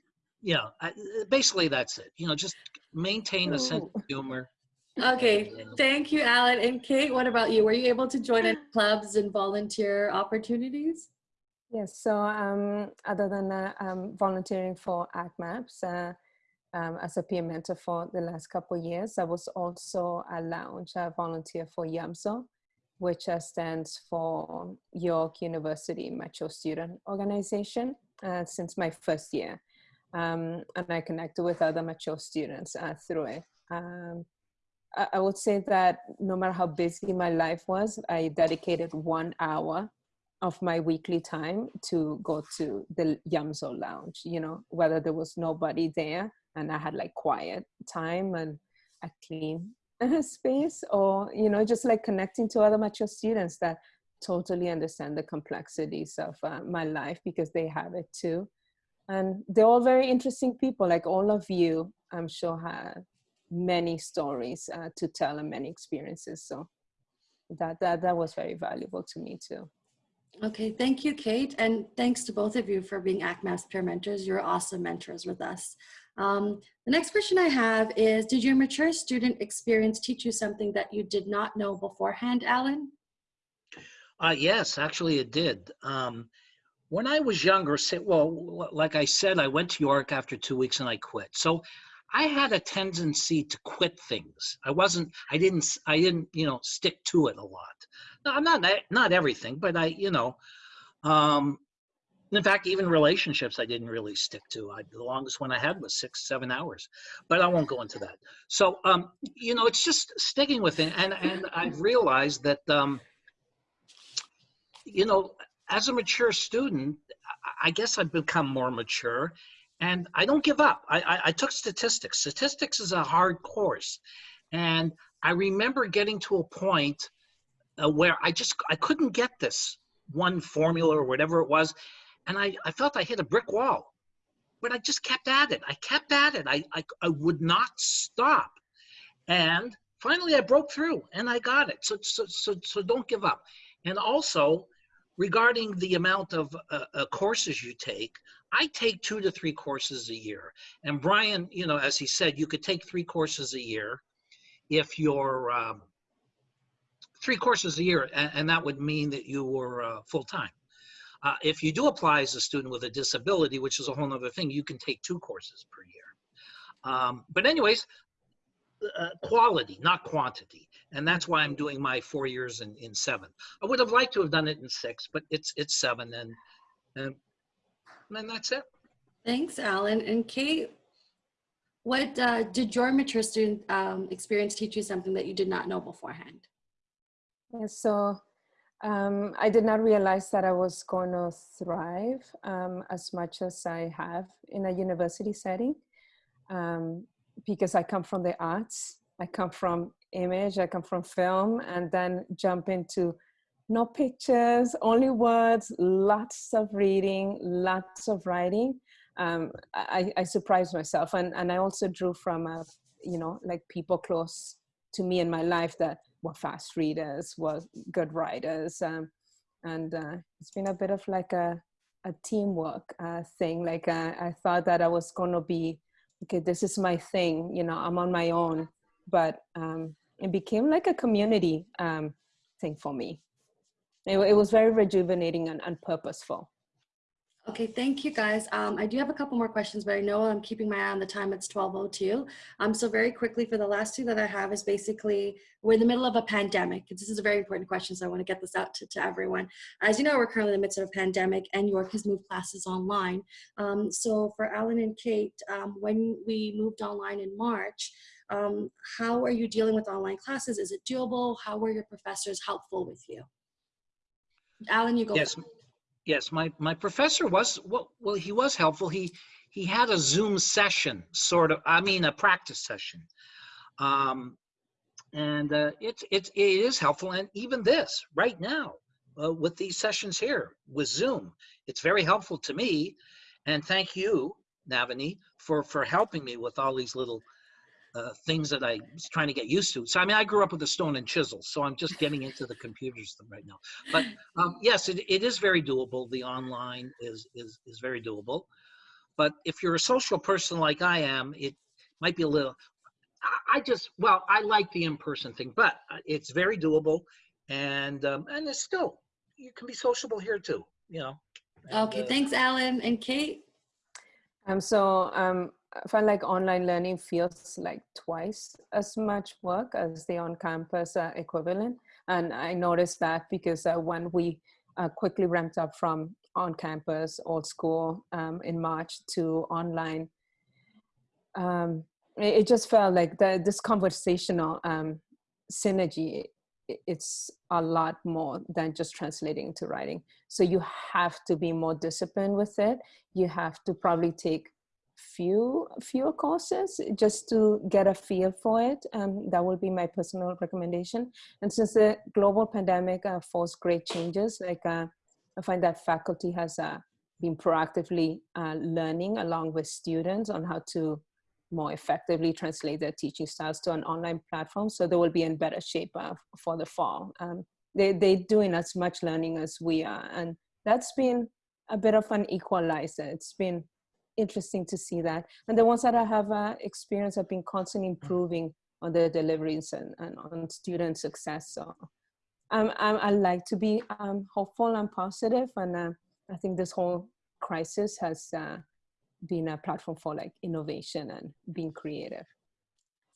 E: yeah, I, basically that's it. You know, just maintain a sense of humor.
A: Okay, thank you, Alan. And Kate, what about you? Were you able to join any clubs and volunteer opportunities?
F: Yes, so um, other than uh, um, volunteering for ACMAPS uh, um, as a peer mentor for the last couple of years, I was also a lounge volunteer for YUMSO, which uh, stands for York University Mature Student Organization uh, since my first year. Um, and I connected with other mature students uh, through it. Um, I, I would say that no matter how busy my life was, I dedicated one hour of my weekly time to go to the YUMSO lounge, you know, whether there was nobody there and I had like quiet time and a clean space or, you know, just like connecting to other mature students that totally understand the complexities of uh, my life because they have it too. And they're all very interesting people, like all of you, I'm sure have many stories uh, to tell and many experiences. So that, that, that was very valuable to me too.
A: Okay, thank you, Kate. And thanks to both of you for being ACMAPS peer mentors. You're awesome mentors with us. Um, the next question I have is, did your mature student experience teach you something that you did not know beforehand, Alan?
E: Uh, yes, actually it did. Um, when I was younger, say, well, like I said, I went to York after two weeks and I quit. So I had a tendency to quit things. I wasn't, I didn't, I didn't, you know, stick to it a lot. No, not, not everything, but I, you know, um, in fact, even relationships I didn't really stick to. I, the longest one I had was six, seven hours, but I won't go into that. So, um, you know, it's just sticking with it. And, and I've realized that, um, you know, as a mature student, I guess I've become more mature and I don't give up. I, I, I, took statistics. Statistics is a hard course. And I remember getting to a point uh, where I just, I couldn't get this one formula or whatever it was. And I, I felt I hit a brick wall, but I just kept at it. I kept at it. I, I, I would not stop. And finally I broke through and I got it. So, so, so, so don't give up. And also, regarding the amount of uh, uh, courses you take, I take two to three courses a year. And Brian, you know, as he said, you could take three courses a year if you're um, three courses a year, and, and, that would mean that you were uh, full time. Uh, if you do apply as a student with a disability, which is a whole other thing, you can take two courses per year. Um, but anyways, uh, quality, not quantity. And that's why I'm doing my four years in, in seven. I would have liked to have done it in six, but it's it's seven and, and, and that's it.
A: Thanks, Alan. And Kate, what uh, did your mature student um, experience teach you something that you did not know beforehand?
F: Yeah, so um, I did not realize that I was going to thrive um, as much as I have in a university setting um, because I come from the arts. I come from image, I come from film, and then jump into no pictures, only words, lots of reading, lots of writing. Um, I, I surprised myself, and, and I also drew from, a, you know, like people close to me in my life that were fast readers, were good writers, um, and uh, it's been a bit of like a, a teamwork uh, thing. Like uh, I thought that I was going to be, okay, this is my thing, you know, I'm on my own, but um, it became like a community um, thing for me. It, it, was very rejuvenating and, and purposeful.
A: Okay, thank you guys. Um, I do have a couple more questions, but I know I'm keeping my eye on the time. It's 12:02. Um, so very quickly for the last two that I have is basically we're in the middle of a pandemic. This is a very important question, so I want to get this out to, to everyone. As you know, we're currently in the midst of a pandemic, and York has moved classes online. Um, so for Alan and Kate, um, when we moved online in March, um, how are you dealing with online classes? Is it doable? How were your professors helpful with you? Alan, you go.
E: Yes, yes. My my professor was well. He was helpful. He he had a Zoom session, sort of. I mean, a practice session, um, and uh, it's it's it is helpful. And even this right now, uh, with these sessions here with Zoom, it's very helpful to me. And thank you, Navani, for for helping me with all these little uh, things that I was trying to get used to. So I mean, I grew up with a stone and chisel, so I'm just getting into the computers right now. But um, yes, it, it is very doable. The online is is is very doable. But if you're a social person like I am, it might be a little. I- I just well, I like the in-person thing, but uh, it's very doable, and um, and it's still you can be sociable here too. You know. And,
A: Okay,
E: uh,
A: thanks, Alan and Kate.
F: Um, so um, I find like online learning feels like twice as much work as the on-campus uh, equivalent. And I noticed that because uh, when we uh, quickly ramped up from on-campus, old school um, in March to online, um, it, it just felt like the, this conversational um, synergy, i- it's a lot more than just translating to writing. So you have to be more disciplined with it. You have to probably take few fewer courses just to get a feel for it. Um, that would be my personal recommendation. And since the global pandemic uh, forced great changes, like uh, I find that faculty has uh, been proactively uh, learning along with students on how to more effectively translate their teaching styles to an online platform. So they will be in better shape uh, for the fall. Um, they, they're doing as much learning as we are. And that's been a bit of an equalizer. It's been interesting to see that. And the ones that I have uh, experienced have been constantly improving on their deliveries and, and on student success. So um, I, I like to be um, hopeful and positive, and uh, I think this whole crisis has uh, been a platform for like innovation and being creative.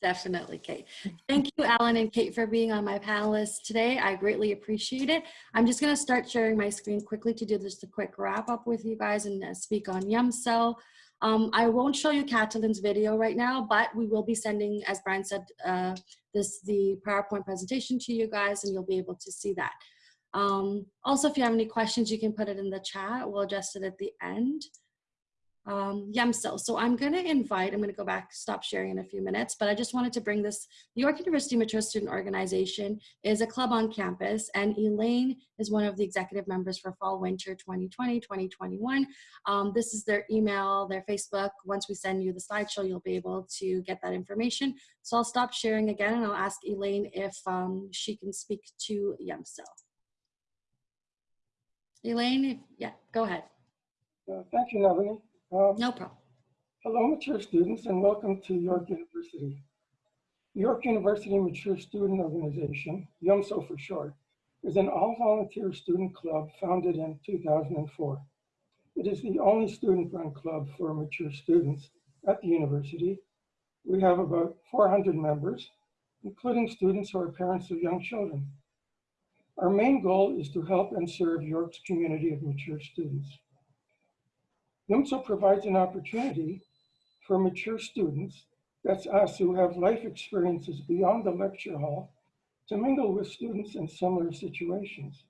A: Definitely, Kate. Thank you, Alan and Kate, for being on my panelists today. I greatly appreciate it. I'm just going to start sharing my screen quickly to do just a quick wrap up with you guys and uh, speak on YUMSO. Um, I won't show you Catalin's video right now, but we will be sending, as Brian said, uh, this the PowerPoint presentation to you guys, and you'll be able to see that. Um, also, if you have any questions, you can put it in the chat. We'll address it at the end um, YUMSO. So I'm going to invite, I'm going to go back, stop sharing in a few minutes, but I just wanted to bring this. The York University Mature Student Organization is a club on campus, and Elaine is one of the executive members for Fall Winter 2020 2021. Um, this is their email, their Facebook. Once we send you the slideshow, you'll be able to get that information. So I'll stop sharing again, and I'll ask Elaine if um, she can speak to YUMSO. Elaine, yeah, go ahead.
G: Uh, Thank you, Navani. Um,
A: No problem.
G: Hello, mature students, and welcome to York University. York University Mature Student Organization, YUMSO for short, is an all-volunteer student club founded in 2004. It is the only student-run club for mature students at the university. We have about 400 members, including students who are parents of young children. Our main goal is to help and serve York's community of mature students. YUMSO provides an opportunity for mature students, that's us who have life experiences beyond the lecture hall, to mingle with students in similar situations.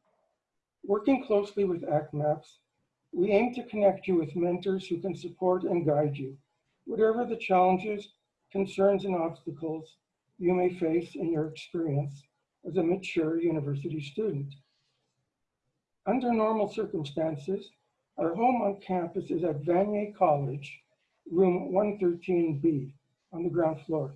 G: Working closely with ACMAPS, we aim to connect you with mentors who can support and guide you, whatever the challenges, concerns, and obstacles you may face in your experience as a mature university student. Under normal circumstances, our home on campus is at Vanier College, room 113B on the ground floor.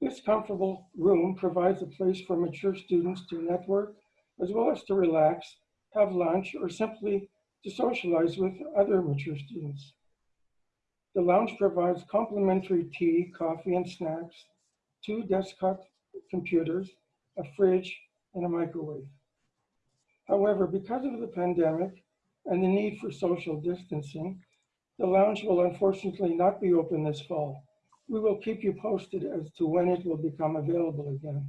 G: This comfortable room provides a place for mature students to network, as well as to relax, have lunch, or simply to socialize with other mature students. The lounge provides complimentary tea, coffee, and snacks, two desktop computers, a fridge, and a microwave. However, because of the pandemic, and the need for social distancing, the lounge will unfortunately not be open this fall. We will keep you posted as to when it will become available again.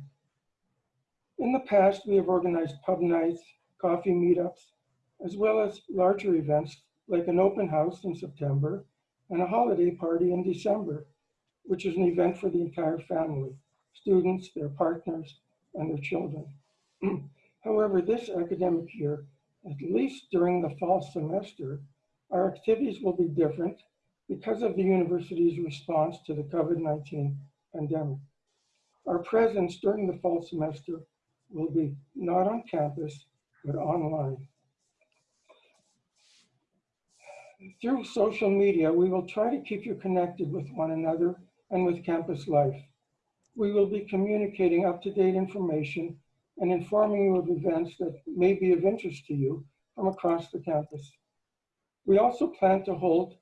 G: In the past, we have organized pub nights, coffee meetups, as well as larger events like an open house in September and a holiday party in December, which is an event for the entire family, students, their partners, and their children. However, this academic year, at least during the fall semester, our activities will be different because of the university's response to the COVID-19 pandemic. Our presence during the fall semester will be not on campus, but online. Through social media, we will try to keep you connected with one another and with campus life. We will be communicating up-to-date information and informing you of events that may be of interest to you from across the campus. We also plan to hold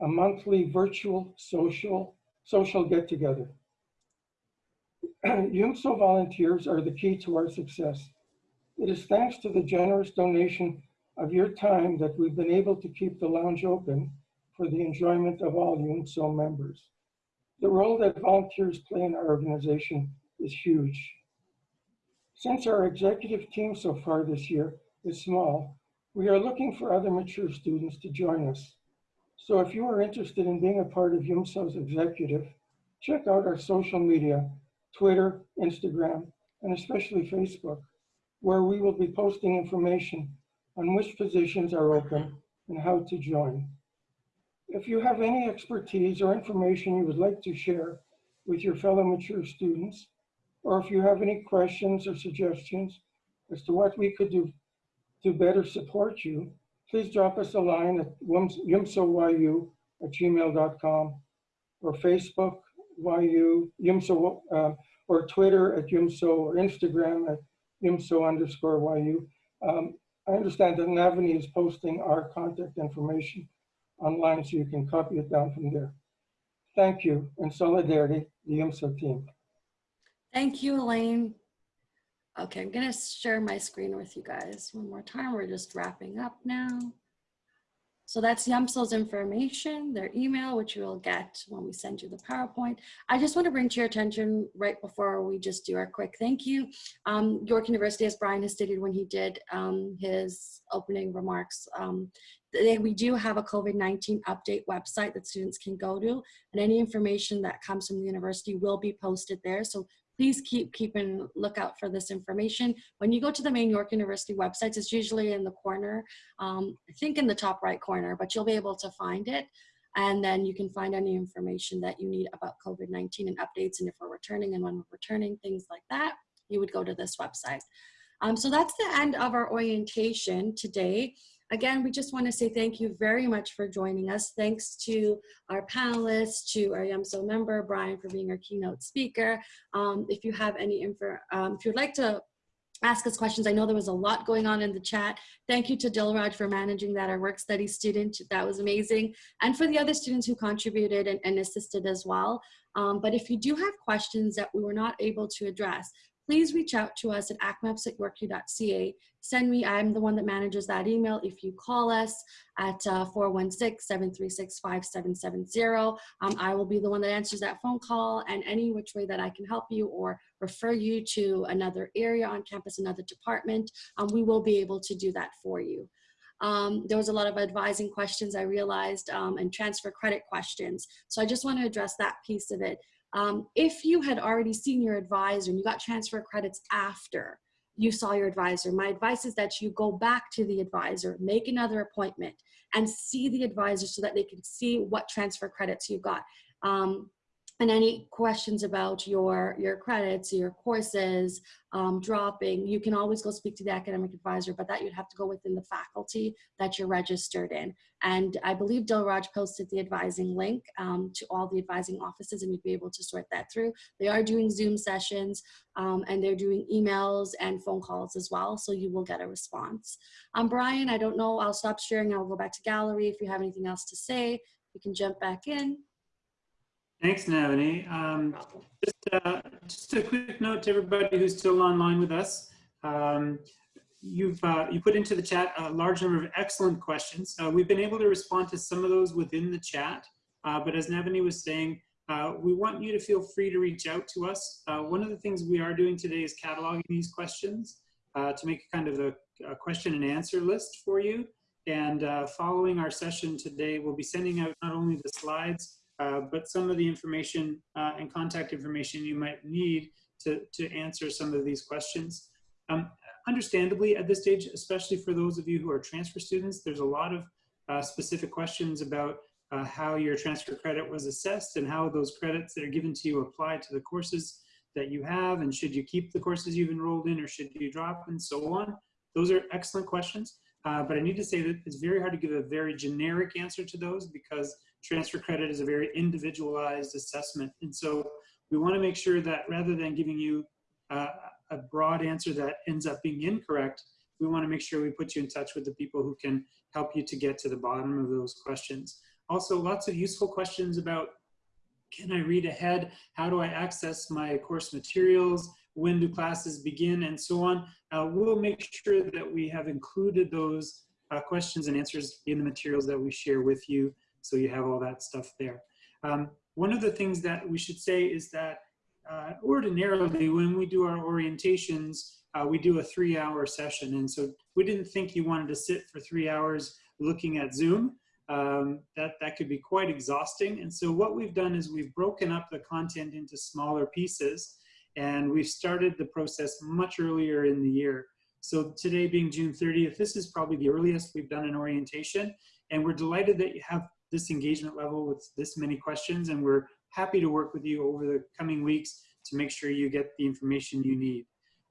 G: a monthly virtual social, social get-together. YUMSO volunteers are the key to our success. It is thanks to the generous donation of your time that we've been able to keep the lounge open for the enjoyment of all YUMSO members. The role that volunteers play in our organization is huge. Since our executive team so far this year is small, we are looking for other mature students to join us. So if you are interested in being a part of YUMSO's executive, check out our social media, Twitter, Instagram, and especially Facebook, where we will be posting information on which positions are open and how to join. If you have any expertise or information you would like to share with your fellow mature students, or if you have any questions or suggestions as to what we could do to better support you, please drop us a line at yumsoyu at gmail.com or Facebook YU, yumso, uh, or Twitter at yumso or Instagram at yumso underscore YU. Um, I understand that Navani is posting our contact information online so you can copy it down from there. Thank you and solidarity, the YUMSO team.
A: Thank you, Elaine. Okay, I'm gonna share my screen with you guys one more time. We're just wrapping up now. So that's YUMSO's information, their email, which you'll get when we send you the PowerPoint. I just want to bring to your attention right before we just do our quick thank you. Um, York University, as Brian has stated when he did um, his opening remarks, um, they, we do have a COVID-19 update website that students can go to and any information that comes from the university will be posted there. So please keep keeping lookout for this information. When you go to the main York University websites, it's usually in the corner, um, I think in the top right corner, but you'll be able to find it. And then you can find any information that you need about COVID-19 and updates and if we're returning and when we're returning, things like that, you would go to this website. Um, so that's the end of our orientation today. Again, we just want to say thank you very much for joining us. Thanks to our panelists, to our YUMSO member, Brian, for being our keynote speaker. Um, if you have any info, um, if you'd like to ask us questions, I know there was a lot going on in the chat. Thank you to Dilraj for managing that, our work study student. That was amazing. And for the other students who contributed and, and assisted as well. Um, but if you do have questions that we were not able to address, please reach out to us at acmaps at. Send me, I'm the one that manages that email. If you call us at 416-736-5770, uh, um, I will be the one that answers that phone call and any which way that I can help you or refer you to another area on campus, another department, um, we will be able to do that for you. Um, there was a lot of advising questions I realized um, and transfer credit questions. So I just want to address that piece of it. Um, if you had already seen your advisor and you got transfer credits after you saw your advisor, my advice is that you go back to the advisor, make another appointment and see the advisor so that they can see what transfer credits you got. Um, and any questions about your your credits your courses um, dropping you can always go speak to the academic advisor but that you'd have to go within the faculty that you're registered in. And i believe dilraj posted the advising link um, to all the advising offices and you'd be able to sort that through. They are doing zoom sessions um, and they're doing emails and phone calls as well so you will get a response. Um, brian i don't know i'll stop sharing i'll go back to gallery if you have anything else to say. You can jump back in
B: Thanks, Navani. Um, just, uh, just a quick note to everybody who's still online with us. Um, you've uh, you put into the chat a large number of excellent questions. Uh, we've been able to respond to some of those within the chat, uh, but as Navani was saying, uh, we want you to feel free to reach out to us. Uh, one of the things we are doing today is cataloging these questions uh, to make kind of a, a, question and answer list for you. And following our session today, we'll be sending out not only the slides, but some of the information and contact information you might need to, to answer some of these questions. Um, understandably at this stage, especially for those of you who are transfer students, there's a lot of uh, specific questions about uh, how your transfer credit was assessed and how those credits that are given to you apply to the courses that you have and should you keep the courses you've enrolled in or should you drop and so on. Those are excellent questions, uh, but I need to say that it's very hard to give a very generic answer to those because transfer credit is a very individualized assessment. And so we wanna make sure that rather than giving you uh, a broad answer that ends up being incorrect, we wanna make sure we put you in touch with the people who can help you to get to the bottom of those questions. Also, lots of useful questions about, can I read ahead? How do I access my course materials? When do classes begin? And so on. Uh, we'll make sure that we have included those uh, questions and answers in the materials that we share with you so you have all that stuff there. Um, one of the things that we should say is that uh, ordinarily when we do our orientations, uh, we do a three hour session. And so we didn't think you wanted to sit for three hours looking at Zoom. Um, that, that could be quite exhausting. And so what we've done is we've broken up the content into smaller pieces and we've started the process much earlier in the year. So today being June 30th, this is probably the earliest we've done an orientation. And we're delighted that you have this engagement level with this many questions and we're happy to work with you over the coming weeks to make sure you get the information you need.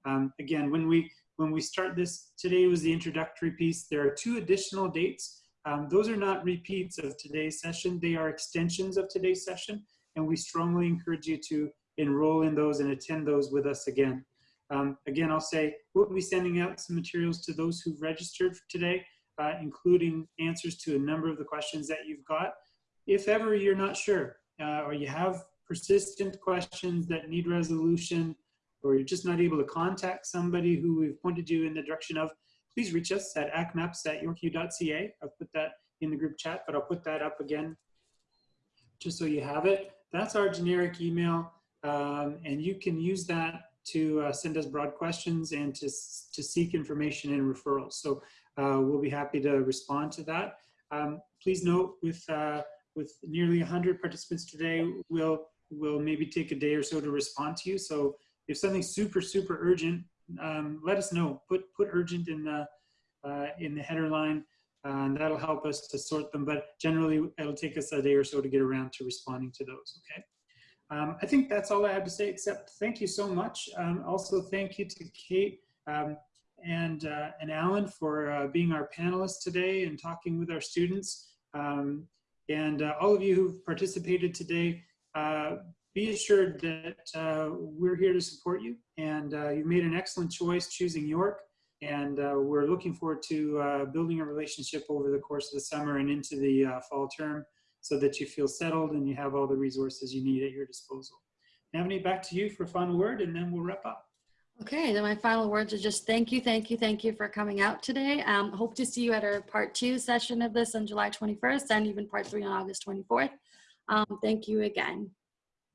B: Um, again, when we when we start this, today was the introductory piece. There are two additional dates. Um, those are not repeats of today's session. They are extensions of today's session. And we strongly encourage you to enroll in those and attend those with us again. Um, again, I'll say we'll be sending out some materials to those who've registered today, uh, including answers to a number of the questions that you've got. If ever you're not sure, uh, or you have persistent questions that need resolution, or you're just not able to contact somebody who we've pointed you in the direction of, please reach us at acmaps at yorku.ca. I'll put that in the group chat, but I'll put that up again just so you have it. That's our generic email, um, and you can use that to uh, send us broad questions and to, to seek information and referrals. So uh, we'll be happy to respond to that. Um, please note with uh, with nearly 100 participants today, we'll, we'll maybe take a day or so to respond to you. So if something's super, super urgent, um, let us know. Put, put urgent in the, uh, in the header line, uh, and that'll help us to sort them. But generally, it'll take us a day or so to get around to responding to those, okay? Um, I think that's all I have to say, except thank you so much. Um, also, thank you to Kate um, and, uh, and Alan for uh, being our panelists today and talking with our students. Um, and uh, all of you who've participated today, uh, be assured that uh, we're here to support you. And uh, you've made an excellent choice choosing York. And we're looking forward to building a relationship over the course of the summer and into the fall term so that you feel settled and you have all the resources you need at your disposal. Navani, back to you for a final word and then we'll wrap up.
A: Okay, then my final words are just thank you, thank you, thank you for coming out today. Um, hope to see you at our part two session of this on July 21st and even part three on August 24th. Um, thank you again.